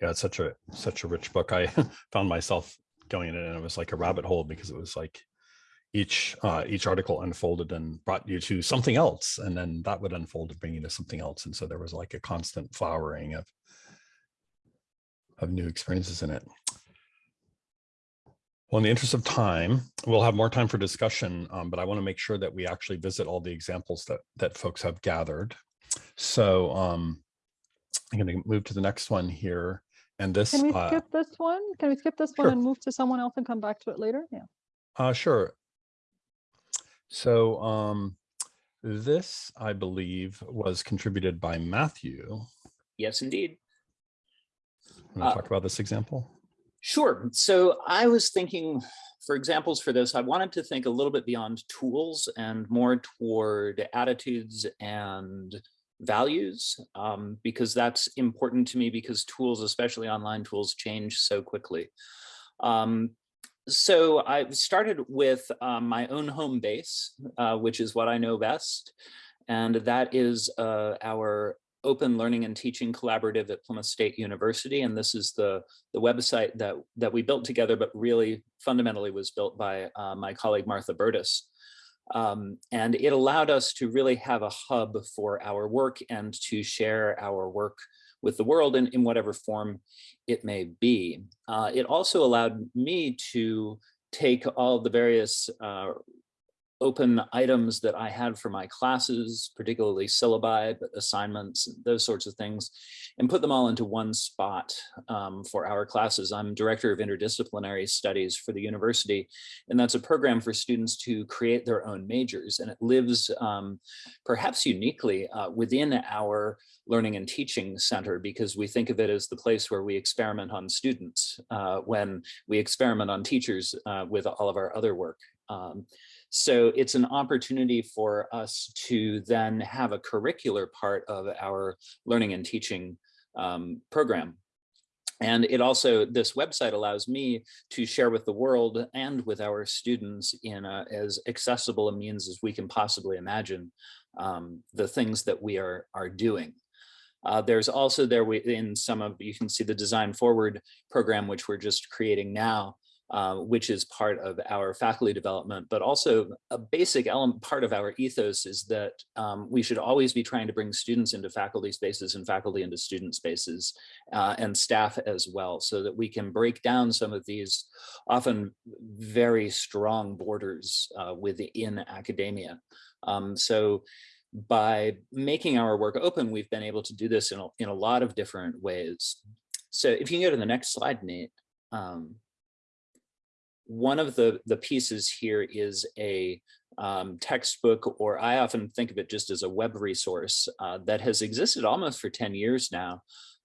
Yeah, it's such a, such a rich book. I found myself going in it and it was like a rabbit hole because it was like each, uh, each article unfolded and brought you to something else. And then that would unfold to bring you to something else. And so there was like a constant flowering of, of new experiences in it. Well, in the interest of time, we'll have more time for discussion, um, but I want to make sure that we actually visit all the examples that that folks have gathered. So um, I'm going to move to the next one here. And this, Can we uh, skip this one? Can we skip this one Sure. and move to someone else and come back to it later? Yeah. uh, sure. So um, this, I believe, was contributed by Matthew. Yes, indeed. Want to Uh, talk about this example? Sure. So I was thinking for examples for this, I wanted to think a little bit beyond tools and more toward attitudes and values, um, because that's important to me because tools, especially online tools, change so quickly. Um, so I started with um, my own home base, uh, which is what I know best. And that is uh, our Open Learning and Teaching Collaborative at Plymouth State University. And this is the, the website that, that we built together, but really fundamentally was built by uh, my colleague Martha Burtis. Um, and it allowed us to really have a hub for our work and to share our work with the world in, in whatever form it may be. Uh, it also allowed me to take all the various uh, open items that I had for my classes, particularly syllabi, but assignments, those sorts of things, and put them all into one spot um, for our classes. I'm director of interdisciplinary studies for the university, and that's a program for students to create their own majors. And it lives um, perhaps uniquely uh, within our learning and teaching center because we think of it as the place where we experiment on students uh, when we experiment on teachers uh, with all of our other work. Um, so it's an opportunity for us to then have a curricular part of our learning and teaching um, program. And it also, this website allows me to share with the world and with our students in a, as accessible a means as we can possibly imagine um, the things that we are, are doing. Uh, there's also there we, in some of, you can see the design forward program, which we're just creating now, uh, which is part of our faculty development, but also a basic element part of our ethos is that um, we should always be trying to bring students into faculty spaces and faculty into student spaces uh, and staff as well, so that we can break down some of these often very strong borders uh, within academia. Um, so by making our work open, we've been able to do this in a, in a lot of different ways. So if you can go to the next slide, Nate. One of the, the pieces here is a um, textbook, or I often think of it just as a web resource uh, that has existed almost for 10 years now.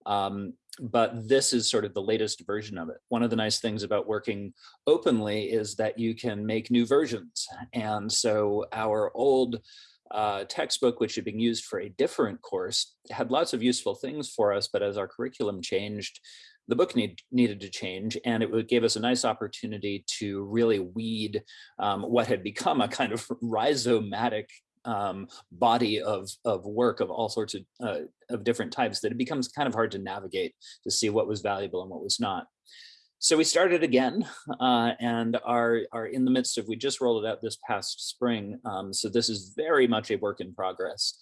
Um, but this is sort of the latest version of it. One of the nice things about working openly is that you can make new versions. And so our old uh, textbook, which had been used for a different course, had lots of useful things for us, but as our curriculum changed, the book need, needed to change and it gave us a nice opportunity to really weed um, what had become a kind of rhizomatic um, body of, of work of all sorts of, uh, of different types that it becomes kind of hard to navigate to see what was valuable and what was not. So we started again uh, and are, are in the midst of, we just rolled it out this past spring. Um, so this is very much a work in progress,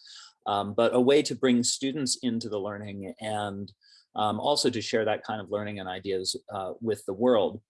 um, but a way to bring students into the learning and um, also to share that kind of learning and ideas uh, with the world.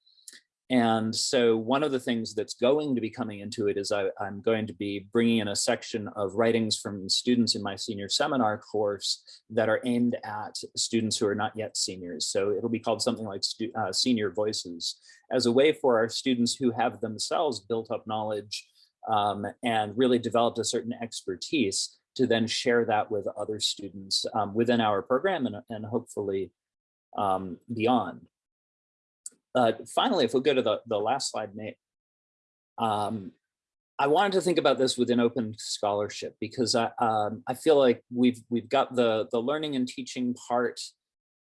And so one of the things that's going to be coming into it is I, am going to be bringing in a section of writings from students in my senior seminar course that are aimed at students who are not yet seniors. So it'll be called something like uh, Senior Voices as a way for our students who have themselves built up knowledge um, and really developed a certain expertise to then share that with other students um, within our program and, and hopefully um, beyond. Uh, finally, if we go to the, the last slide, Nate, um, I wanted to think about this within open scholarship because I, um, I feel like we've we've got the the learning and teaching part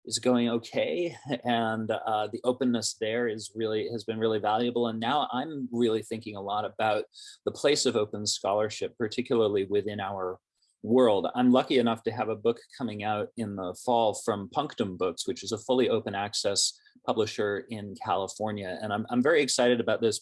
is going okay and uh, the openness there is really has been really valuable and now I'm really thinking a lot about the place of open scholarship particularly within our world. I'm lucky enough to have a book coming out in the fall from Punctum Books, which is a fully open access publisher in California. And I'm, I'm very excited about this,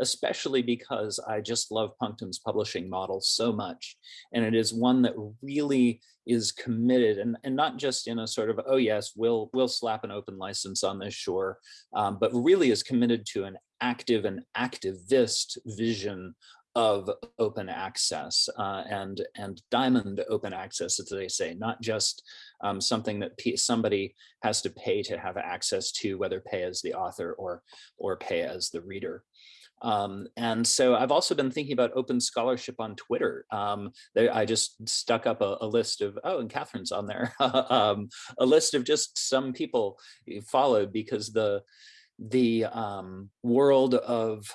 especially because I just love Punctum's publishing model so much. And it is one that really is committed and, and not just in a sort of, oh yes, we'll, we'll slap an open license on this shore, um, but really is committed to an active and activist vision of open access uh, and and diamond open access as they say not just um, something that somebody has to pay to have access to whether pay as the author or or pay as the reader um, and so I've also been thinking about open scholarship on Twitter. Um, there, I just stuck up a, a, list of, oh, and Catherine's on there, um, a list of just some people followed because the the um, world of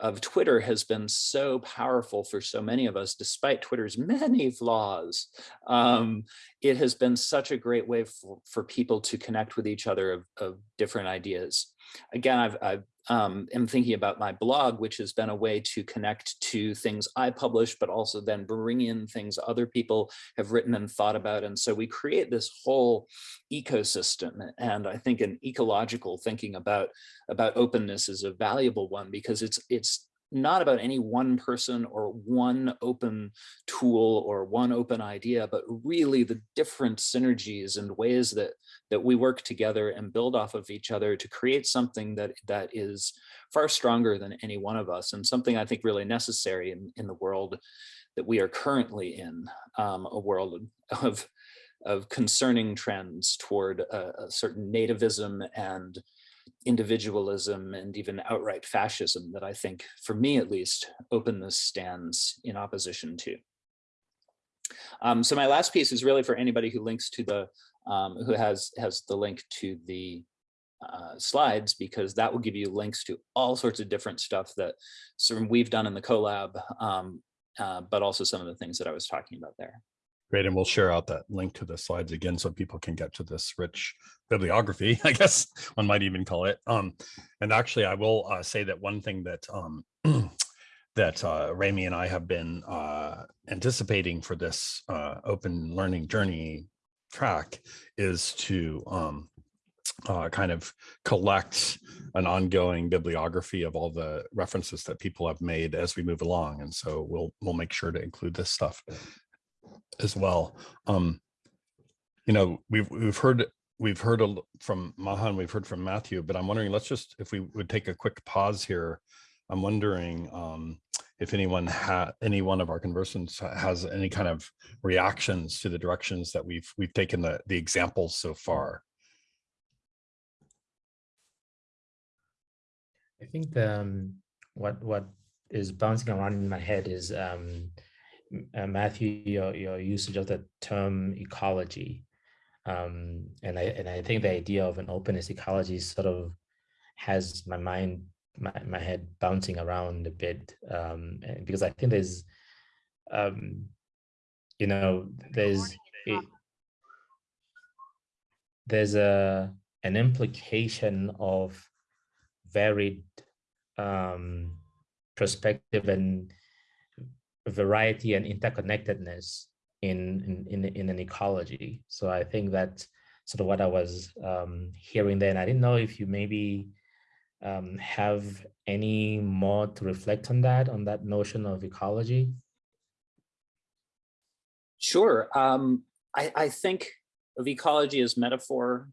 of Twitter has been so powerful for so many of us, despite Twitter's many flaws. Um, it has been such a great way for, for people to connect with each other of, of different ideas. Again, I've, I've um, am thinking about my blog, which has been a way to connect to things I publish, but also then bring in things other people have written and thought about. And so we create this whole ecosystem. And I think an ecological thinking about, about openness is a valuable one because it's, it's not about any one person or one open tool or one open idea, but really the different synergies and ways that that we work together and build off of each other to create something that that is far stronger than any one of us and something I think really necessary in, in the world that we are currently in, um, a world of, of concerning trends toward a, a certain nativism and individualism and even outright fascism that I think, for me at least, openness stands in opposition to. Um, so my last piece is really for anybody who links to the, um, who has, has the link to the uh, slides, because that will give you links to all sorts of different stuff that we've done in the collab, um, uh, but also some of the things that I was talking about there. Great, and we'll share out that link to the slides again so people can get to this rich bibliography, I guess one might even call it. Um, and actually, I will uh, say that one thing that um, that uh, Remi and I have been uh, anticipating for this uh, open learning journey track is to um, uh, kind of collect an ongoing bibliography of all the references that people have made as we move along. And so we'll we'll make sure to include this stuff as well. Um, you know, we've we've heard we've heard from Mahan, we've heard from Matthew, but I'm wondering, let's just if we would take a quick pause here. I'm wondering um, if anyone had any one of our conversants has any kind of reactions to the directions that we've we've taken the the examples so far. I think the, um, what what is bouncing around in my head is um, uh, Matthew, your your usage of the term ecology, um, and I and I think the idea of an openness ecology sort of has my mind my, my head bouncing around a bit um, because I think there's um, you know there's a, there's a an implication of varied um, perspective and variety and interconnectedness in, in, in, in an ecology. So I think that sort of what I was um, hearing there. And I didn't know if you maybe um, have any more to reflect on that, on that notion of ecology. Sure. Um, I, I think of ecology as metaphor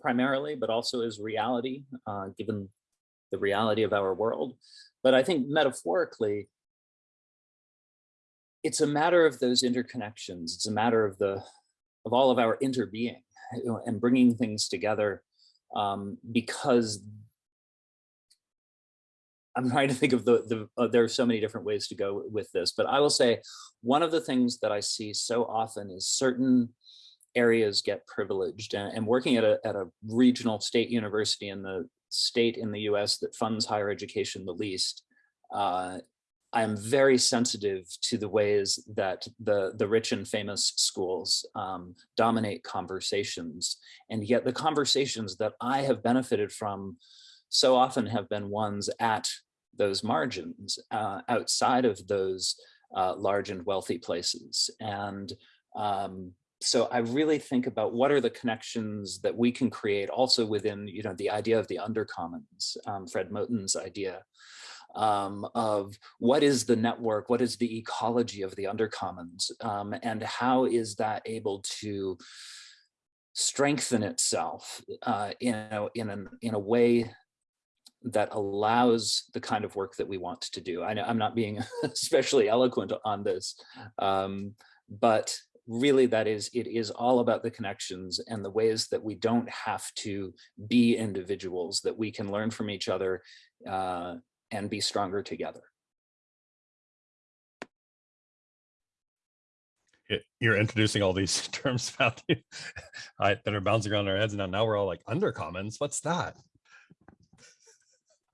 primarily, but also as reality, uh, given the reality of our world. But I think metaphorically, it's a matter of those interconnections. It's a matter of the of all of our interbeing you know, and bringing things together um, because I'm trying to think of the, the uh, there are so many different ways to go with this, but I will say one of the things that I see so often is certain areas get privileged and, and working at a, at a regional state university in the state in the US that funds higher education the least, uh, I'm very sensitive to the ways that the, the rich and famous schools um, dominate conversations. And yet the conversations that I have benefited from so often have been ones at those margins uh, outside of those uh, large and wealthy places. And um, so I really think about what are the connections that we can create also within, you know, the idea of the undercommons, um, Fred Moten's idea um, of what is the network, what is the ecology of the undercommons, um, and how is that able to strengthen itself uh, in, a, in, in a way that allows the kind of work that we want to do. I know I'm not being especially eloquent on this, um, but really that is, it is all about the connections and the ways that we don't have to be individuals, that we can learn from each other uh, and be stronger together. you're introducing all these terms Matthew, that are bouncing around our heads now. Now we're all like undercommons. What's that?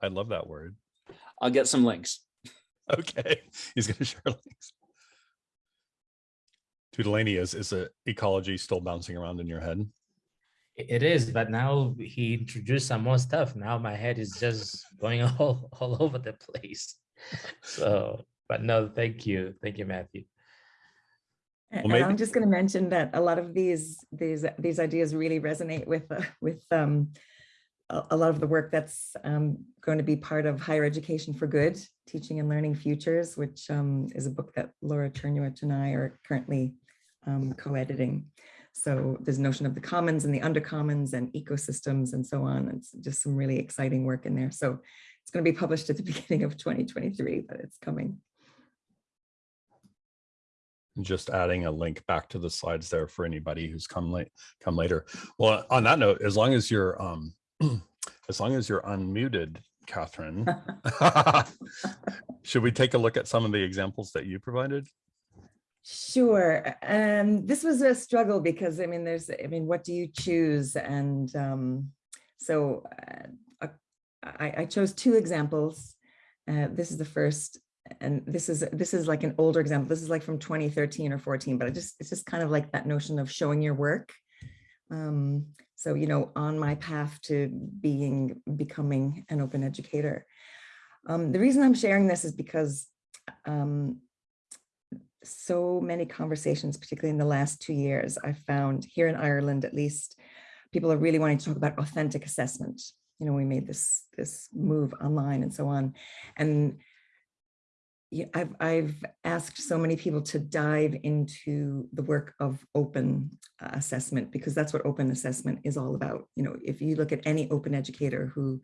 I love that word. I'll get some links. Okay, he's gonna share links. Tutaleni, is is a ecology still bouncing around in your head? I- It is, but now he introduced some more stuff. Now my head is just going all, all over the place. So, but no, thank you. Thank you, Matthew. And maybe- I'm just going to mention that a lot of these these these ideas really resonate with uh, with um, a a lot of the work that's um, going to be part of Higher Education for Good, Teaching and Learning Futures, which um, is a book that Laura Czerniewicz and I are currently um, co-editing. So there's notion of the commons and the undercommons and ecosystems and so on. It's just some really exciting work in there. So it's going to be published at the beginning of 2023, but it's coming. Just adding a link back to the slides there for anybody who's come late, come later. Well, on that note, as long as you're, um, as long as you're unmuted, Catherine, should we take a look at some of the examples that you provided? Sure. Um, this was a struggle because I mean, there's, I mean, what do you choose? And um, so uh, I, I chose two examples. Uh, this is the first, and this is this is like an older example. This is like from 2013 or 14, but I just it's just kind of like that notion of showing your work. Um, so you know, on my path to being becoming an open educator. Um, the reason I'm sharing this is because um, so many conversations, particularly in the last two years, I've found here in Ireland, at least, people are really wanting to talk about authentic assessment. You know, we made this this move online and so on. And I've, I've asked so many people to dive into the work of open uh, assessment because that's what open assessment is all about. You know, if you look at any open educator who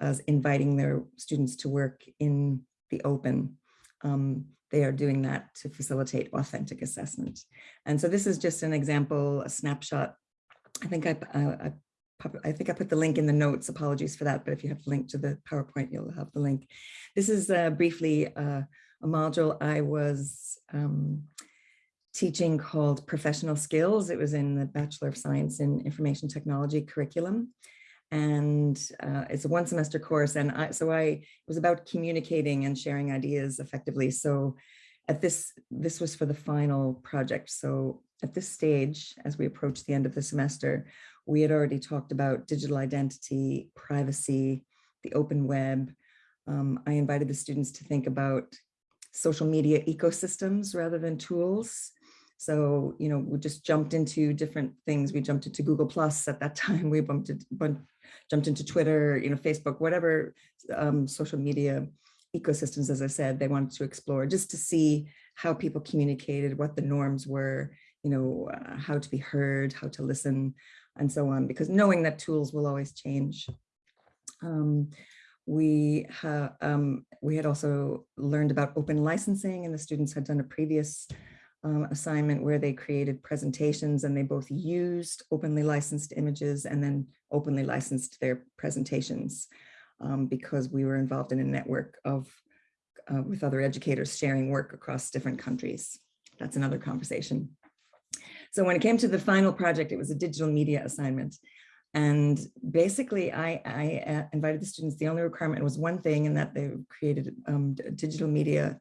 is inviting their students to work in the open, um, they are doing that to facilitate authentic assessment. And so this is just an example, a snapshot. I think I, I, I think I put the link in the notes, apologies for that, but if you have the link to the PowerPoint, you'll have the link. This is uh, briefly uh, a module I was um, teaching called Professional Skills. It was in the Bachelor of Science in Information Technology curriculum and uh, it's a one semester course. And I, so I, it was about communicating and sharing ideas effectively. So at this, this was for the final project. So at this stage, as we approach the end of the semester, we had already talked about digital identity, privacy, the open web. Um, I invited the students to think about social media ecosystems rather than tools. So, you know, we just jumped into different things. We jumped into Google Plus at that time. We bumped it, jumped into Twitter, you know, Facebook, whatever um, social media ecosystems, as I said, they wanted to explore just to see how people communicated, what the norms were, you know, uh, how to be heard, how to listen, and so on, because knowing that tools will always change. Um, we, um, we had also learned about open licensing and the students had done a previous um, assignment where they created presentations and they both used openly licensed images and then openly licensed their presentations um, because we were involved in a network of uh, with other educators sharing work across different countries. That's another conversation. So when it came to the final project, it was a digital media assignment. And basically, I, I uh, invited the students, the only requirement was one thing, and that they created um, digital media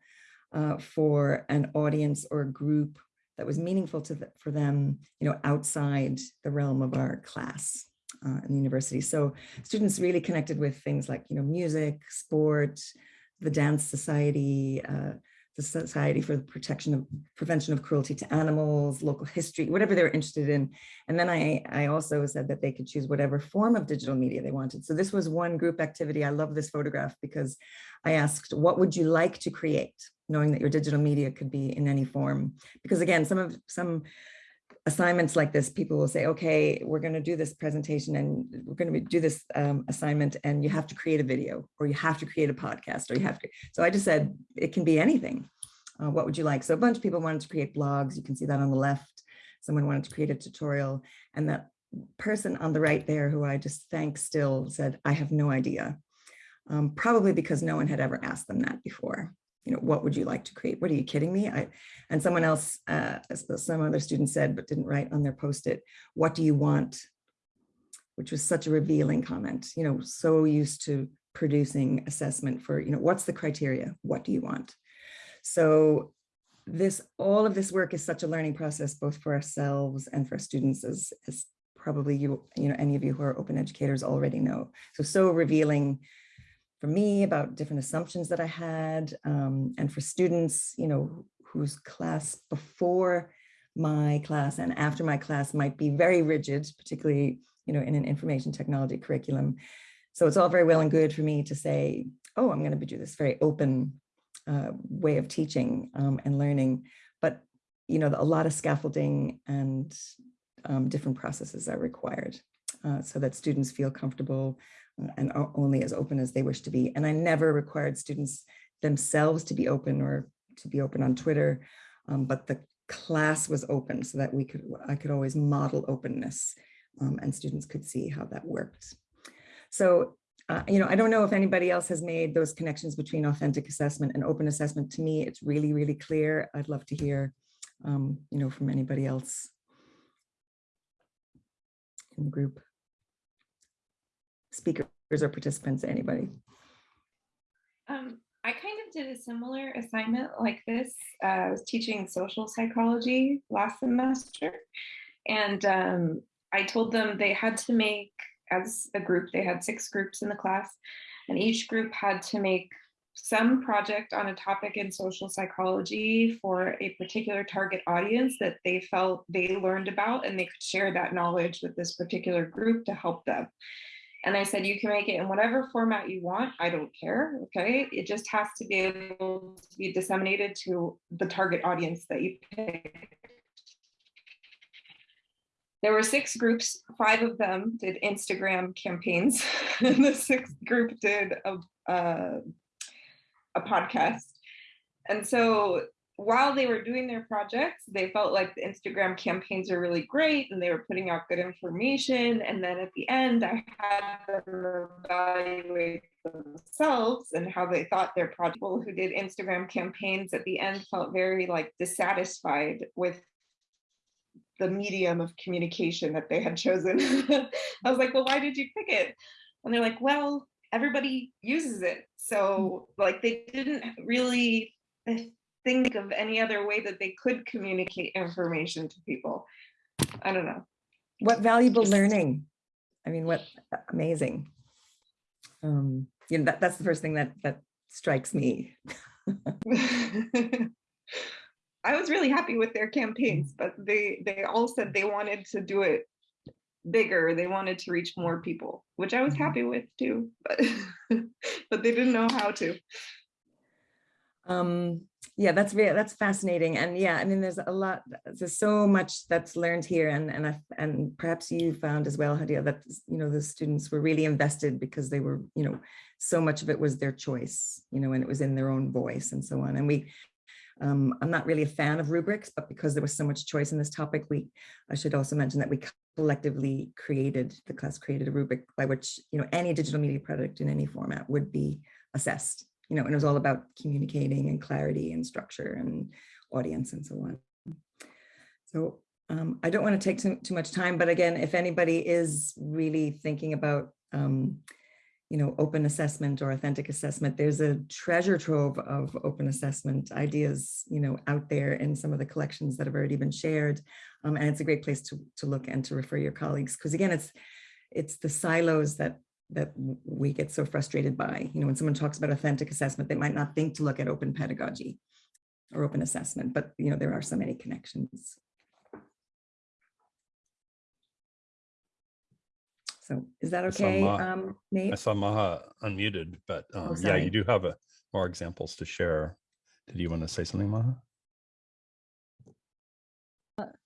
uh, for an audience or group that was meaningful to the, for them, you know, outside the realm of our class uh, in the university. So students really connected with things like, you know, music, sport, the dance society, uh, the Society for the Protection of Prevention of Cruelty to Animals, local history, whatever they're interested in. And then I, I also said that they could choose whatever form of digital media they wanted. So this was one group activity. I love this photograph because I asked, what would you like to create? Knowing that your digital media could be in any form. Because again, some of some assignments like this, people will say, okay, we're going to do this presentation and we're going to do this um, assignment and you have to create a video or you have to create a podcast or you have to. So I just said, it can be anything. Uh, what would you like? So a bunch of people wanted to create blogs. You can see that on the left. Someone wanted to create a tutorial and that person on the right there who I just thank still said, I have no idea. Um, probably because no one had ever asked them that before you know, what would you like to create? What are you kidding me? I, and someone else, uh, some other student said, but didn't write on their post-it, what do you want? Which was such a revealing comment, you know, so used to producing assessment for, you know, what's the criteria? What do you want? So this, all of this work is such a learning process, both for ourselves and for students as, as probably you, you know, any of you who are open educators already know. So, so revealing for me about different assumptions that I had um, and for students, you know, whose class before my class and after my class might be very rigid, particularly you know, in an information technology curriculum. So it's all very well and good for me to say, oh, I'm going to do this very open uh, way of teaching um, and learning. But, you know, a lot of scaffolding and um, different processes are required uh, so that students feel comfortable and only as open as they wish to be. And I never required students themselves to be open or to be open on Twitter, um, but the class was open so that we could, I could always model openness um, and students could see how that worked. So, uh, you know, I don't know if anybody else has made those connections between authentic assessment and open assessment. To me, it's really, really clear. I'd love to hear, um, you know, from anybody else in the group. Speakers or participants, anybody. Um, I kind of did a similar assignment like this. Uh, I was teaching social psychology last semester, and um, I told them they had to make, as a group, they had six groups in the class, and each group had to make some project on a topic in social psychology for a particular target audience that they felt they learned about and they could share that knowledge with this particular group to help them. And I said, you can make it in whatever format you want. I don't care. Okay. It just has to be able to be disseminated to the target audience that you pick. There were six groups, five of them did Instagram campaigns. and the sixth group did a, uh, a podcast. And so while they were doing their projects, they felt like the Instagram campaigns are really great and they were putting out good information. And then at the end, I had them evaluate themselves and how they thought their project. People who did Instagram campaigns at the end felt very like dissatisfied with the medium of communication that they had chosen. I was like, well, why did you pick it? And they're like, well, everybody uses it. So like they didn't really think of any other way that they could communicate information to people. I don't know. What valuable learning. I mean, what amazing. Um, you know, that, that's the first thing that that strikes me. I was really happy with their campaigns, but they they all said they wanted to do it bigger. They wanted to reach more people, which I was Mm-hmm. happy with too, but but they didn't know how to. Um, yeah, that's that's fascinating. And yeah, I mean, there's a lot, there's so much that's learned here and, and, I, and perhaps you found as well, Hadia, that, you know, the students were really invested because they were, you know, so much of it was their choice, you know, and it was in their own voice and so on. And we, um, I'm not really a fan of rubrics, but because there was so much choice in this topic, we, I should also mention that we collectively created, the class created a rubric by which, you know, any digital media product in any format would be assessed you know, and it was all about communicating and clarity and structure and audience and so on. So um, I don't want to take too, too much time, but again, if anybody is really thinking about, um, you know, open assessment or authentic assessment, there's a treasure trove of open assessment ideas, you know, out there in some of the collections that have already been shared. Um, and it's a great place to, to look and to refer your colleagues, because again, it's, it's the silos that that we get so frustrated by. You know, when someone talks about authentic assessment, they might not think to look at open pedagogy or open assessment, but you know, there are so many connections. So is that I okay, Ma- um, I saw Maha unmuted, but um, yeah, you do have a, more examples to share. Did you want to say something, Maha?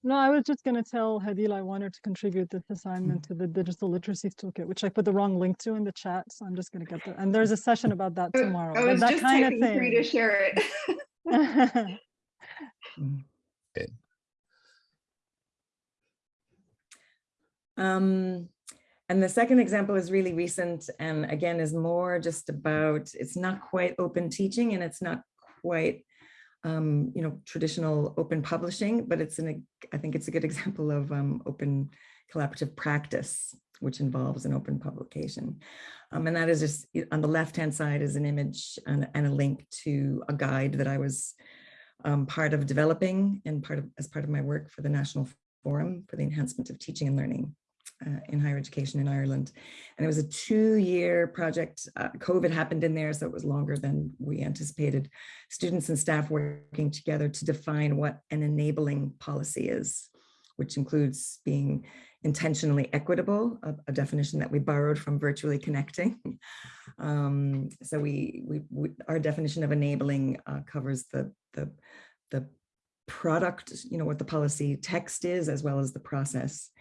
No, I was just gonna tell Hadil I wanted to contribute this assignment to the digital literacy toolkit, which I put the wrong link to in the chat, so I'm just gonna get there. And there's a session about that tomorrow. I was that just kind of typing for you to share it. Um, and the second example is really recent and again is more just about, it's not quite open teaching and it's not quite, um, you know, traditional open publishing, but it's an, I think it's a good example of um, open collaborative practice, which involves an open publication. Um, and that is just on the left-hand side is an image and, and a link to a guide that I was um, part of developing and part of as part of my work for the National Forum for the Enhancement of Teaching and Learning uh, in higher education in Ireland. And it was a two-year project. Uh, COVID happened in there, so it was longer than we anticipated. Students and staff working together to define what an enabling policy is, which includes being intentionally equitable, a, a definition that we borrowed from virtually connecting. Um, so we, we, we, our definition of enabling uh, covers the, the, the product, you know, what the policy text is, as well as the process.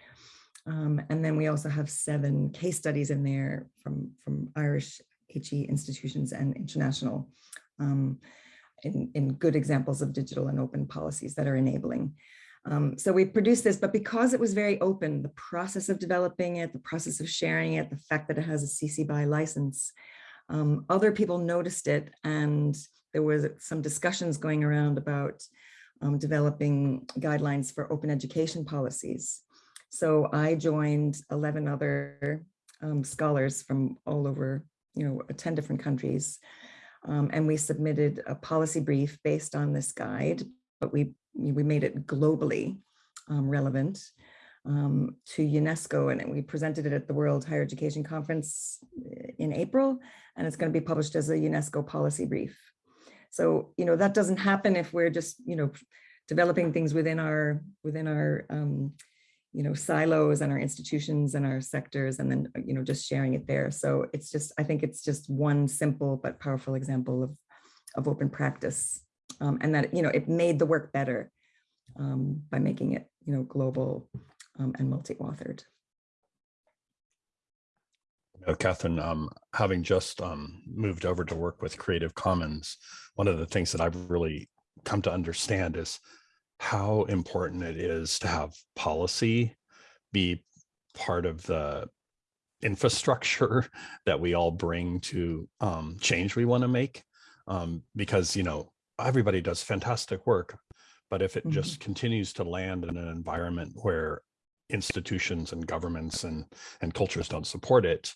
Um, and then we also have seven case studies in there from, from Irish HE institutions and international um, in, in good examples of digital and open policies that are enabling. Um, so we produced this, but because it was very open, the process of developing it, the process of sharing it, the fact that it has a CC BY license, um, other people noticed it and there was some discussions going around about um, developing guidelines for open education policies. So I joined 11 other um, scholars from all over, you know, 10 different countries. Um, and we submitted a policy brief based on this guide, but we, we made it globally um, relevant um, to UNESCO and we presented it at the World Higher Education Conference eh, in April, and it's going to be published as a UNESCO policy brief. So, you know, that doesn't happen if we're just, you know, developing things within our within our um, you know silos and our institutions and our sectors and then you know just sharing it there. So it's just i think it's just one simple but powerful example of of open practice. Um, and that you know it made the work better um, by making it you know global um, and multi-authored. Know, Catherine, um, having just um, moved over to work with Creative Commons, one of the things that I've really come to understand is how important it is to have policy be part of the infrastructure that we all bring to um, change we want to make. Um, because, you know, everybody does fantastic work, but if it Mhm. just continues to land in an environment where institutions and governments and, and cultures don't support it,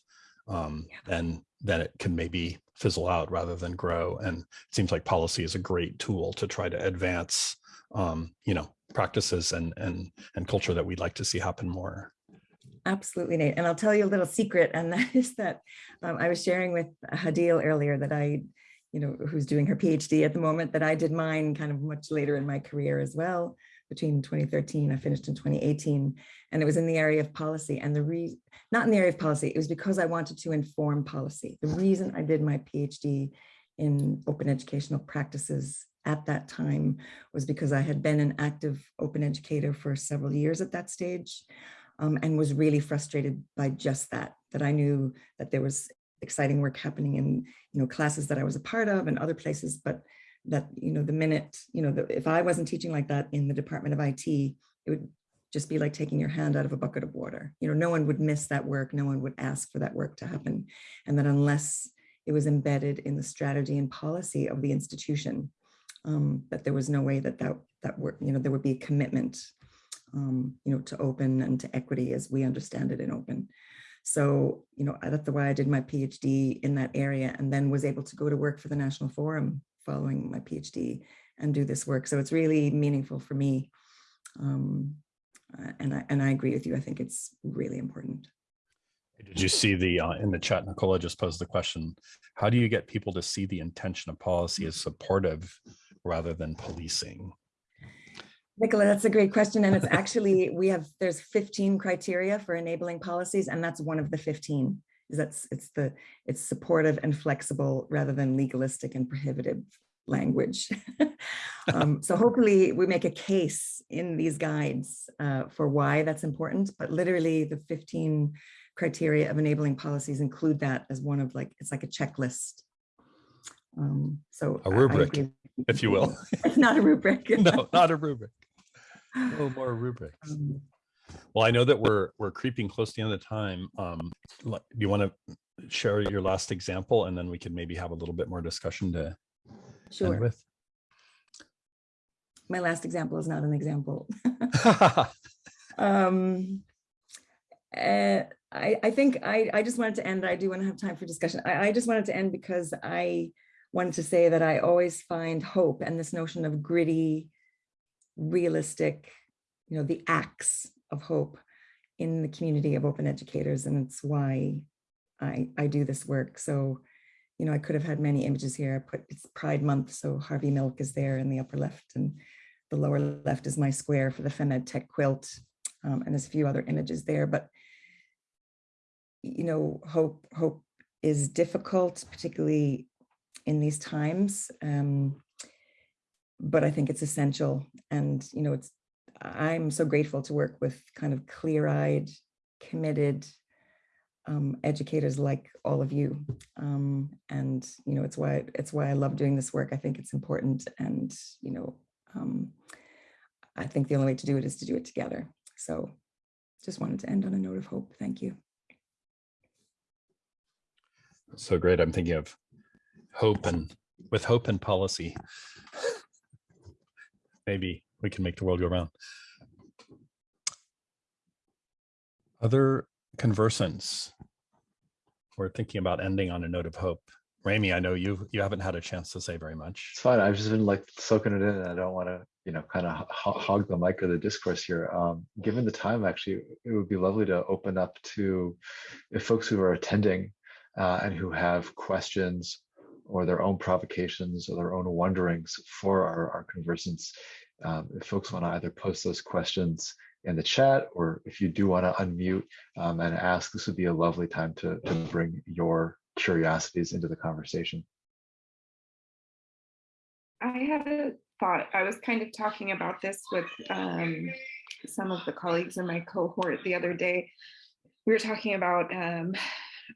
um, then, then it can maybe fizzle out rather than grow. And it seems like policy is a great tool to try to advance um, you know, practices and and and culture that we'd like to see happen more. Absolutely, Nate. And I'll tell you a little secret, and that is that um, I was sharing with Hadil earlier that I, you know, who's doing her PhD at the moment, that I did mine kind of much later in my career as well. Between 2013, I finished in 2018, and it was in the area of policy. And the re not in the area of policy, it was because I wanted to inform policy. The reason I did my PhD in open educational practices at that time was because I had been an active open educator for several years at that stage um, and was really frustrated by just that, that I knew that there was exciting work happening in, you know, classes that I was a part of and other places, but that, you know, the minute, you know, the, if I wasn't teaching like that in the Department of IT, it would just be like taking your hand out of a bucket of water. You know, no one would miss that work. No one would ask for that work to happen. And that unless it was embedded in the strategy and policy of the institution, um, that there was no way that that, that were, you know, there would be a commitment, um, you know, to open and to equity as we understand it in open. So, you know, that's the why I did my PhD in that area and then was able to go to work for the National Forum following my PhD and do this work. So it's really meaningful for me. Um, uh, and I, and I agree with you. I think it's really important. Did you see the uh, in the chat? Nicola just posed the question: How do you get people to see the intention of policy as supportive rather than policing? Nicola, that's a great question. And it's actually, we have, there's 15 criteria for enabling policies, and that's one of the 15. Is that's it's the it's supportive and flexible rather than legalistic and prohibitive language. um, so hopefully we make a case in these guides uh, for why that's important, but literally the 15 criteria of enabling policies include that as one of like, it's like a checklist. Um, so a rubric, if you will. It's not a rubric. no, not a rubric. No more rubrics. Um, Well, I know that we're we're creeping close to the end of time. Um, do you want to share your last example, and then we can maybe have a little bit more discussion to end with? My last example is not an example. um, uh, I, I think I, I just wanted to end. I do want to have time for discussion. I, I just wanted to end because I wanted to say that I always find hope and this notion of gritty, realistic, you know, the acts of hope in the community of open educators. And it's why I, I do this work. So, you know, I could have had many images here. I put it's Pride Month, so Harvey Milk is there in the upper left and the lower left is my square for the FemEd Tech quilt. Um, and there's a few other images there, but you know, hope hope is difficult, particularly in these times. Um, but I think it's essential. And, you know, it's I'm so grateful to work with kind of clear-eyed, committed um, educators like all of you. Um, and, you know, it's why it's why I love doing this work. I think it's important. And, you know, um, I think the only way to do it is to do it together. So just wanted to end on a note of hope. Thank you. So great. I'm thinking of hope and with hope and policy. Maybe we can make the world go round. Other conversants. We're thinking about ending on a note of hope. Remi, I know you you haven't had a chance to say very much. It's fine. I've just been like soaking it in and I don't want to, you know, kind of hog the mic or the discourse here. Um, given the time, actually, it would be lovely to open up to if folks who are attending uh, and who have questions or their own provocations or their own wonderings for our, our conversants. Um, if folks want to either post those questions in the chat, or if you do want to unmute um, and ask, this would be a lovely time to, to bring your curiosities into the conversation. I had a thought. I was kind of talking about this with um, some of the colleagues in my cohort the other day. We were talking about um,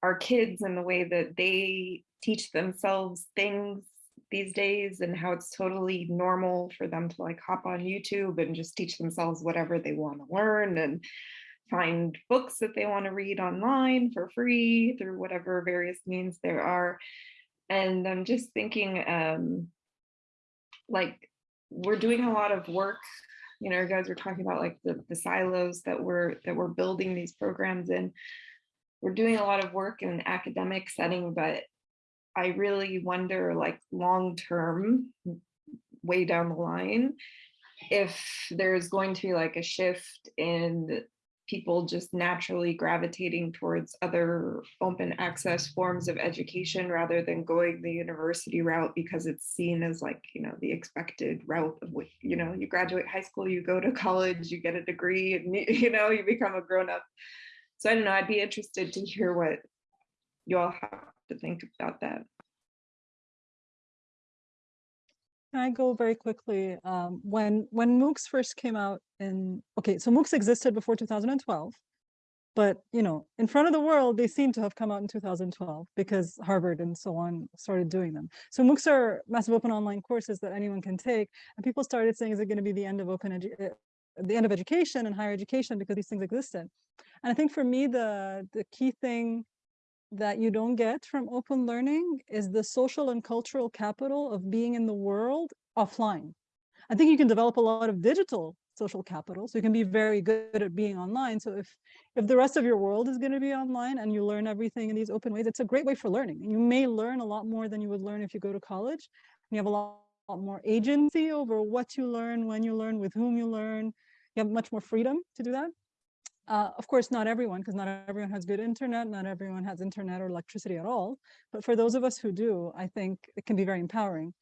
our kids and the way that they teach themselves things these days and how it's totally normal for them to like hop on YouTube and just teach themselves whatever they want to learn and find books that they want to read online for free through whatever various means there are. And I'm just thinking um, like we're doing a lot of work you know, you guys were talking about like the, the silos that we're that we're building these programs in. We're doing a lot of work in an academic setting, but I really wonder like long term, way down the line, if there's going to be like a shift in people just naturally gravitating towards other open access forms of education rather than going the university route because it's seen as like you know the expected route of what you know you graduate high school you go to college you get a degree and you know you become a grown-up so i don't know i'd be interested to hear what you all have to think about that I go very quickly? Um, when when MOOCs first came out in okay, so MOOCs existed before 2012, but you know, in front of the world, they seem to have come out in 2012 because Harvard and so on started doing them. So MOOCs are massive open online courses that anyone can take, and people started saying, is it going to be the end of open the end of education and higher education because these things existed? And I think for me, the the key thing that you don't get from open learning is the social and cultural capital of being in the world offline. I think you can develop a lot of digital social capital, so you can be very good at being online. So if if the rest of your world is going to be online and you learn everything in these open ways, it's a great way for learning. And you may learn a lot more than you would learn if you go to college. You have a lot, lot more agency over what you learn, when you learn, with whom you learn. You have much more freedom to do that. Uh, of course, not everyone, because not everyone has good internet, not everyone has internet or electricity at all. But for those of us who do, I think it can be very empowering.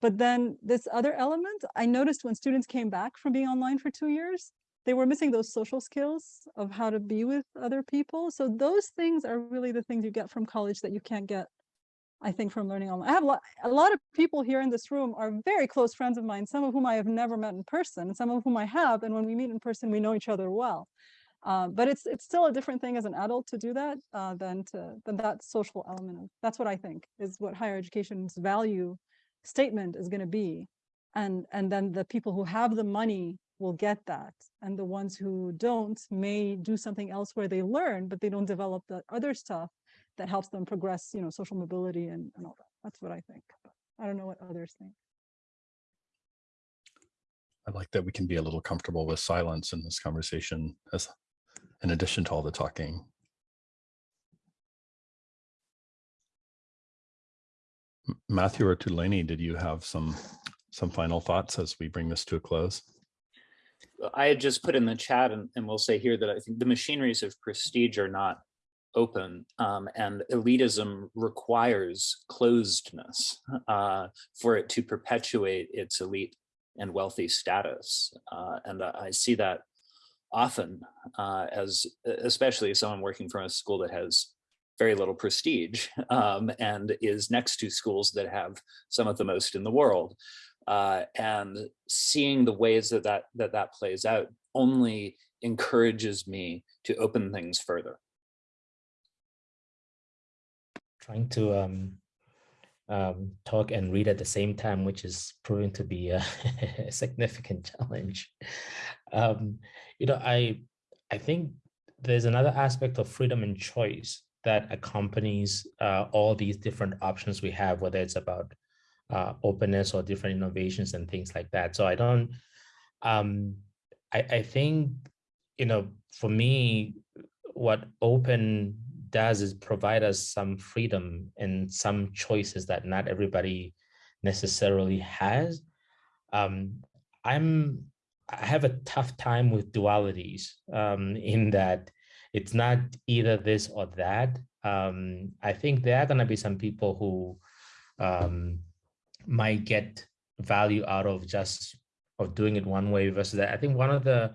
But then this other element, I noticed when students came back from being online for two years, they were missing those social skills of how to be with other people. So those things are really the things you get from college that you can't get, I think, from learning online. I have a lot, a lot of people here in this room are very close friends of mine, some of whom I have never met in person, and some of whom I have. And when we meet in person, we know each other well. Uh, but it's it's still a different thing as an adult to do that uh, than to than that social element of that's what I think is what higher education's value statement is going to be, and and then the people who have the money will get that, and the ones who don't may do something else where they learn, but they don't develop the other stuff that helps them progress, you know, social mobility and, and all that. That's what I think. I don't know what others think. I like that we can be a little comfortable with silence in this conversation as in addition to all the talking. Matthew or Tutaleni, did you have some some final thoughts as we bring this to a close? I had just put in the chat and, and we'll say here that I think the machineries of prestige are not open um, and elitism requires closedness uh, for it to perpetuate its elite and wealthy status. Uh, and I see that often uh, as especially someone working from a school that has very little prestige um, and is next to schools that have some of the most in the world. Uh, and seeing the ways that that, that that plays out only encourages me to open things further. Trying to um, um, talk and read at the same time, which is proving to be a, significant challenge. Um, you know, I I think there's another aspect of freedom and choice that accompanies uh, all these different options we have, whether it's about uh, openness or different innovations and things like that. So I don't, um, I, I think, you know, for me, what open does is provide us some freedom and some choices that not everybody necessarily has. Um, I'm, I have a tough time with dualities um, in that it's not either this or that. Um, I think there are going to be some people who um, might get value out of just of doing it one way versus that. I think one of the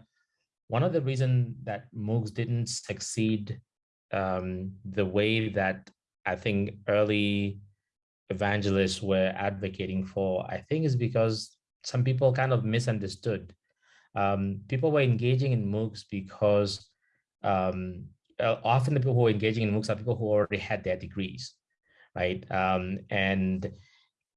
one of the reason that MOOCs didn't succeed um, the way that I think early evangelists were advocating for, I think is because some people kind of misunderstood. Um, people were engaging in MOOCs because um, uh, often the people who are engaging in MOOCs are people who already had their degrees, right? Um, and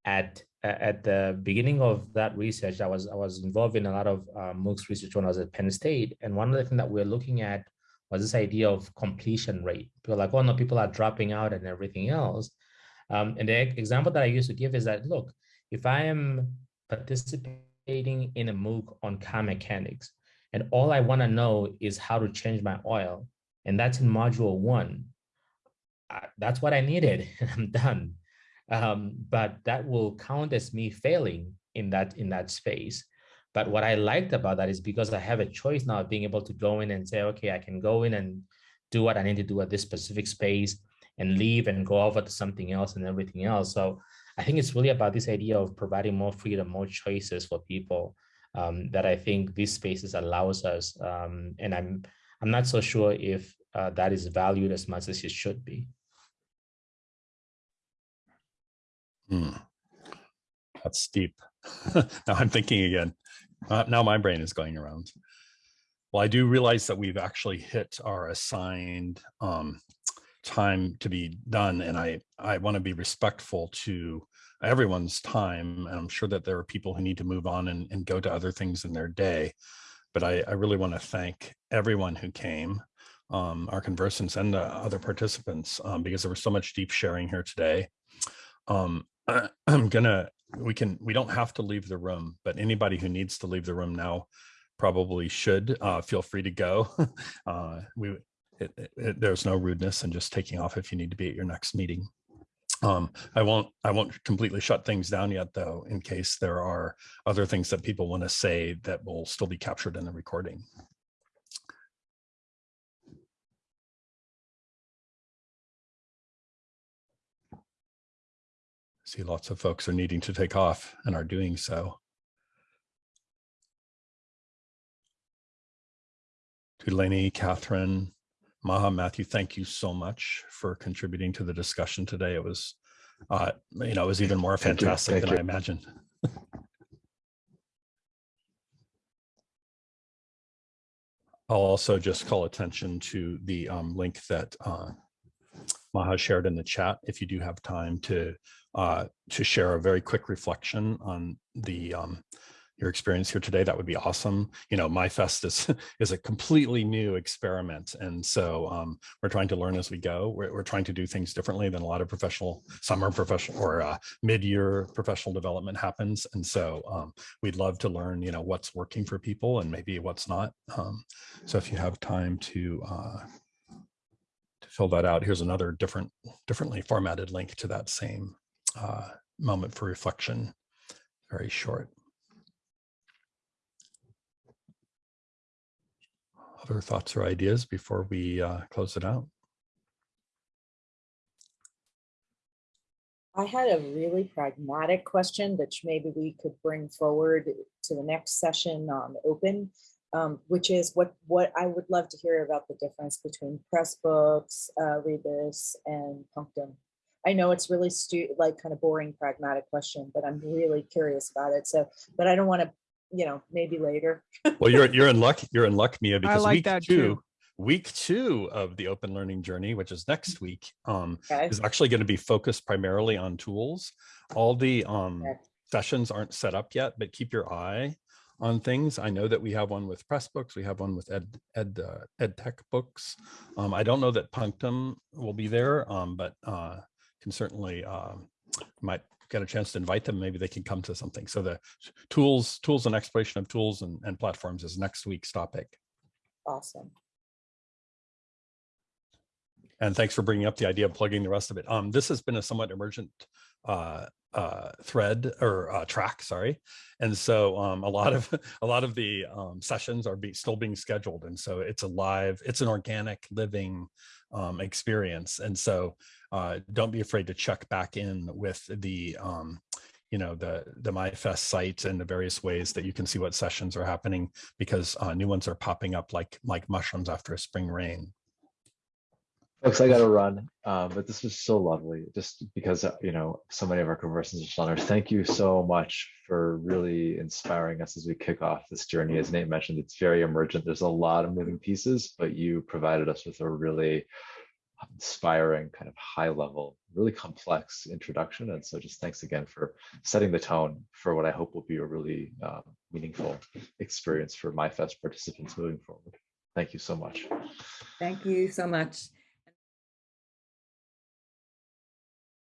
at at the beginning of that research, I was I was involved in a lot of uh, MOOCs research when I was at Penn State, and one of the things that we are looking at was this idea of completion rate. People like, oh no, people are dropping out and everything else. Um, and the example that I used to give is that, look, if I am participating in a MOOC on car mechanics, and all I want to know is how to change my oil, and that's in module one, uh, that's what I needed, and I'm done. Um, but that will count as me failing in that in that space. But what I liked about that is because I have a choice now of being able to go in and say, okay, I can go in and do what I need to do at this specific space and leave and go over to something else and everything else. So I think it's really about this idea of providing more freedom, more choices for people um, that I think these spaces allows us. Um, and I'm I'm not so sure if uh, that is valued as much as it should be. Hmm. That's deep. now I'm thinking again. Uh, now my brain is going around. Well, I do realize that we've actually hit our assigned um, time to be done, and I I want to be respectful to everyone's time. And I'm sure that there are people who need to move on and, and go to other things in their day. But I, I really want to thank everyone who came, um, our conversants and the other participants, um, because there was so much deep sharing here today. Um, I, I'm gonna, we can, we don't have to leave the room, but anybody who needs to leave the room now probably should uh, feel free to go. uh, we, it, it, there's no rudeness and just taking off if you need to be at your next meeting. Um, I won't I won't completely shut things down yet, though, in case there are other things that people want to say that will still be captured in the recording. See, lots of folks are needing to take off and are doing so. Tutaleni, Catherine, Maha, Matthew, thank you so much for contributing to the discussion today. It was, uh, you know, it was even more Thank you. fantastic Thank than you. I imagined. I'll also just call attention to the um, link that uh, Maha shared in the chat. If you do have time to uh, to share a very quick reflection on the um, your experience here today, that would be awesome. You know, MyFest is is a completely new experiment, and so um, we're trying to learn as we go. We're, we're trying to do things differently than a lot of professional summer professional or uh, mid-year professional development happens, and so um, we'd love to learn, you know, what's working for people and maybe what's not. Um, so if you have time to uh, to fill that out, here's another different, differently formatted link to that same uh, moment for reflection. Very short. Other thoughts or ideas before we uh, close it out? I had a really pragmatic question that maybe we could bring forward to the next session on open. Um, which is what what I would love to hear about the difference between Pressbooks, uh, Rebus, and Punctum. I know it's really stu like kind of boring, pragmatic question, but I'm really curious about it. So, but I don't want to, you know, maybe later. Well, you're you're in luck. You're in luck, Mia, because like week that two, too. week two of the open learning journey, which is next week, um, Okay. is actually going to be focused primarily on tools. All the um, Okay. sessions aren't set up yet, but keep your eye on things. I know that we have one with Pressbooks. We have one with Ed Ed uh, Ed Tech books. Um, I don't know that Punctum will be there, um, but uh, can certainly um, might get a chance to invite them. Maybe they can come to something. So the tools, tools and exploration of tools and, and platforms is next week's topic. Awesome. And thanks for bringing up the idea of plugging the rest of it. Um, this has been a somewhat emergent uh, uh, thread or uh, track, sorry. And so um, a lot of a lot of the um, sessions are be, still being scheduled. And so it's a live, it's an organic living um, experience. And so uh, don't be afraid to check back in with the um, you know the the MyFest site and the various ways that you can see what sessions are happening because uh, new ones are popping up like like mushrooms after a spring rain. Folks, I gotta run, uh, but this was so lovely, just because, uh, you know, so many of our conversations are there. Thank you so much for really inspiring us as we kick off this journey. As Nate mentioned, it's very emergent. There's a lot of moving pieces, but you provided us with a really inspiring kind of high level, really complex introduction. And so just thanks again for setting the tone for what I hope will be a really uh, meaningful experience for MyFest participants moving forward. Thank you so much. Thank you so much.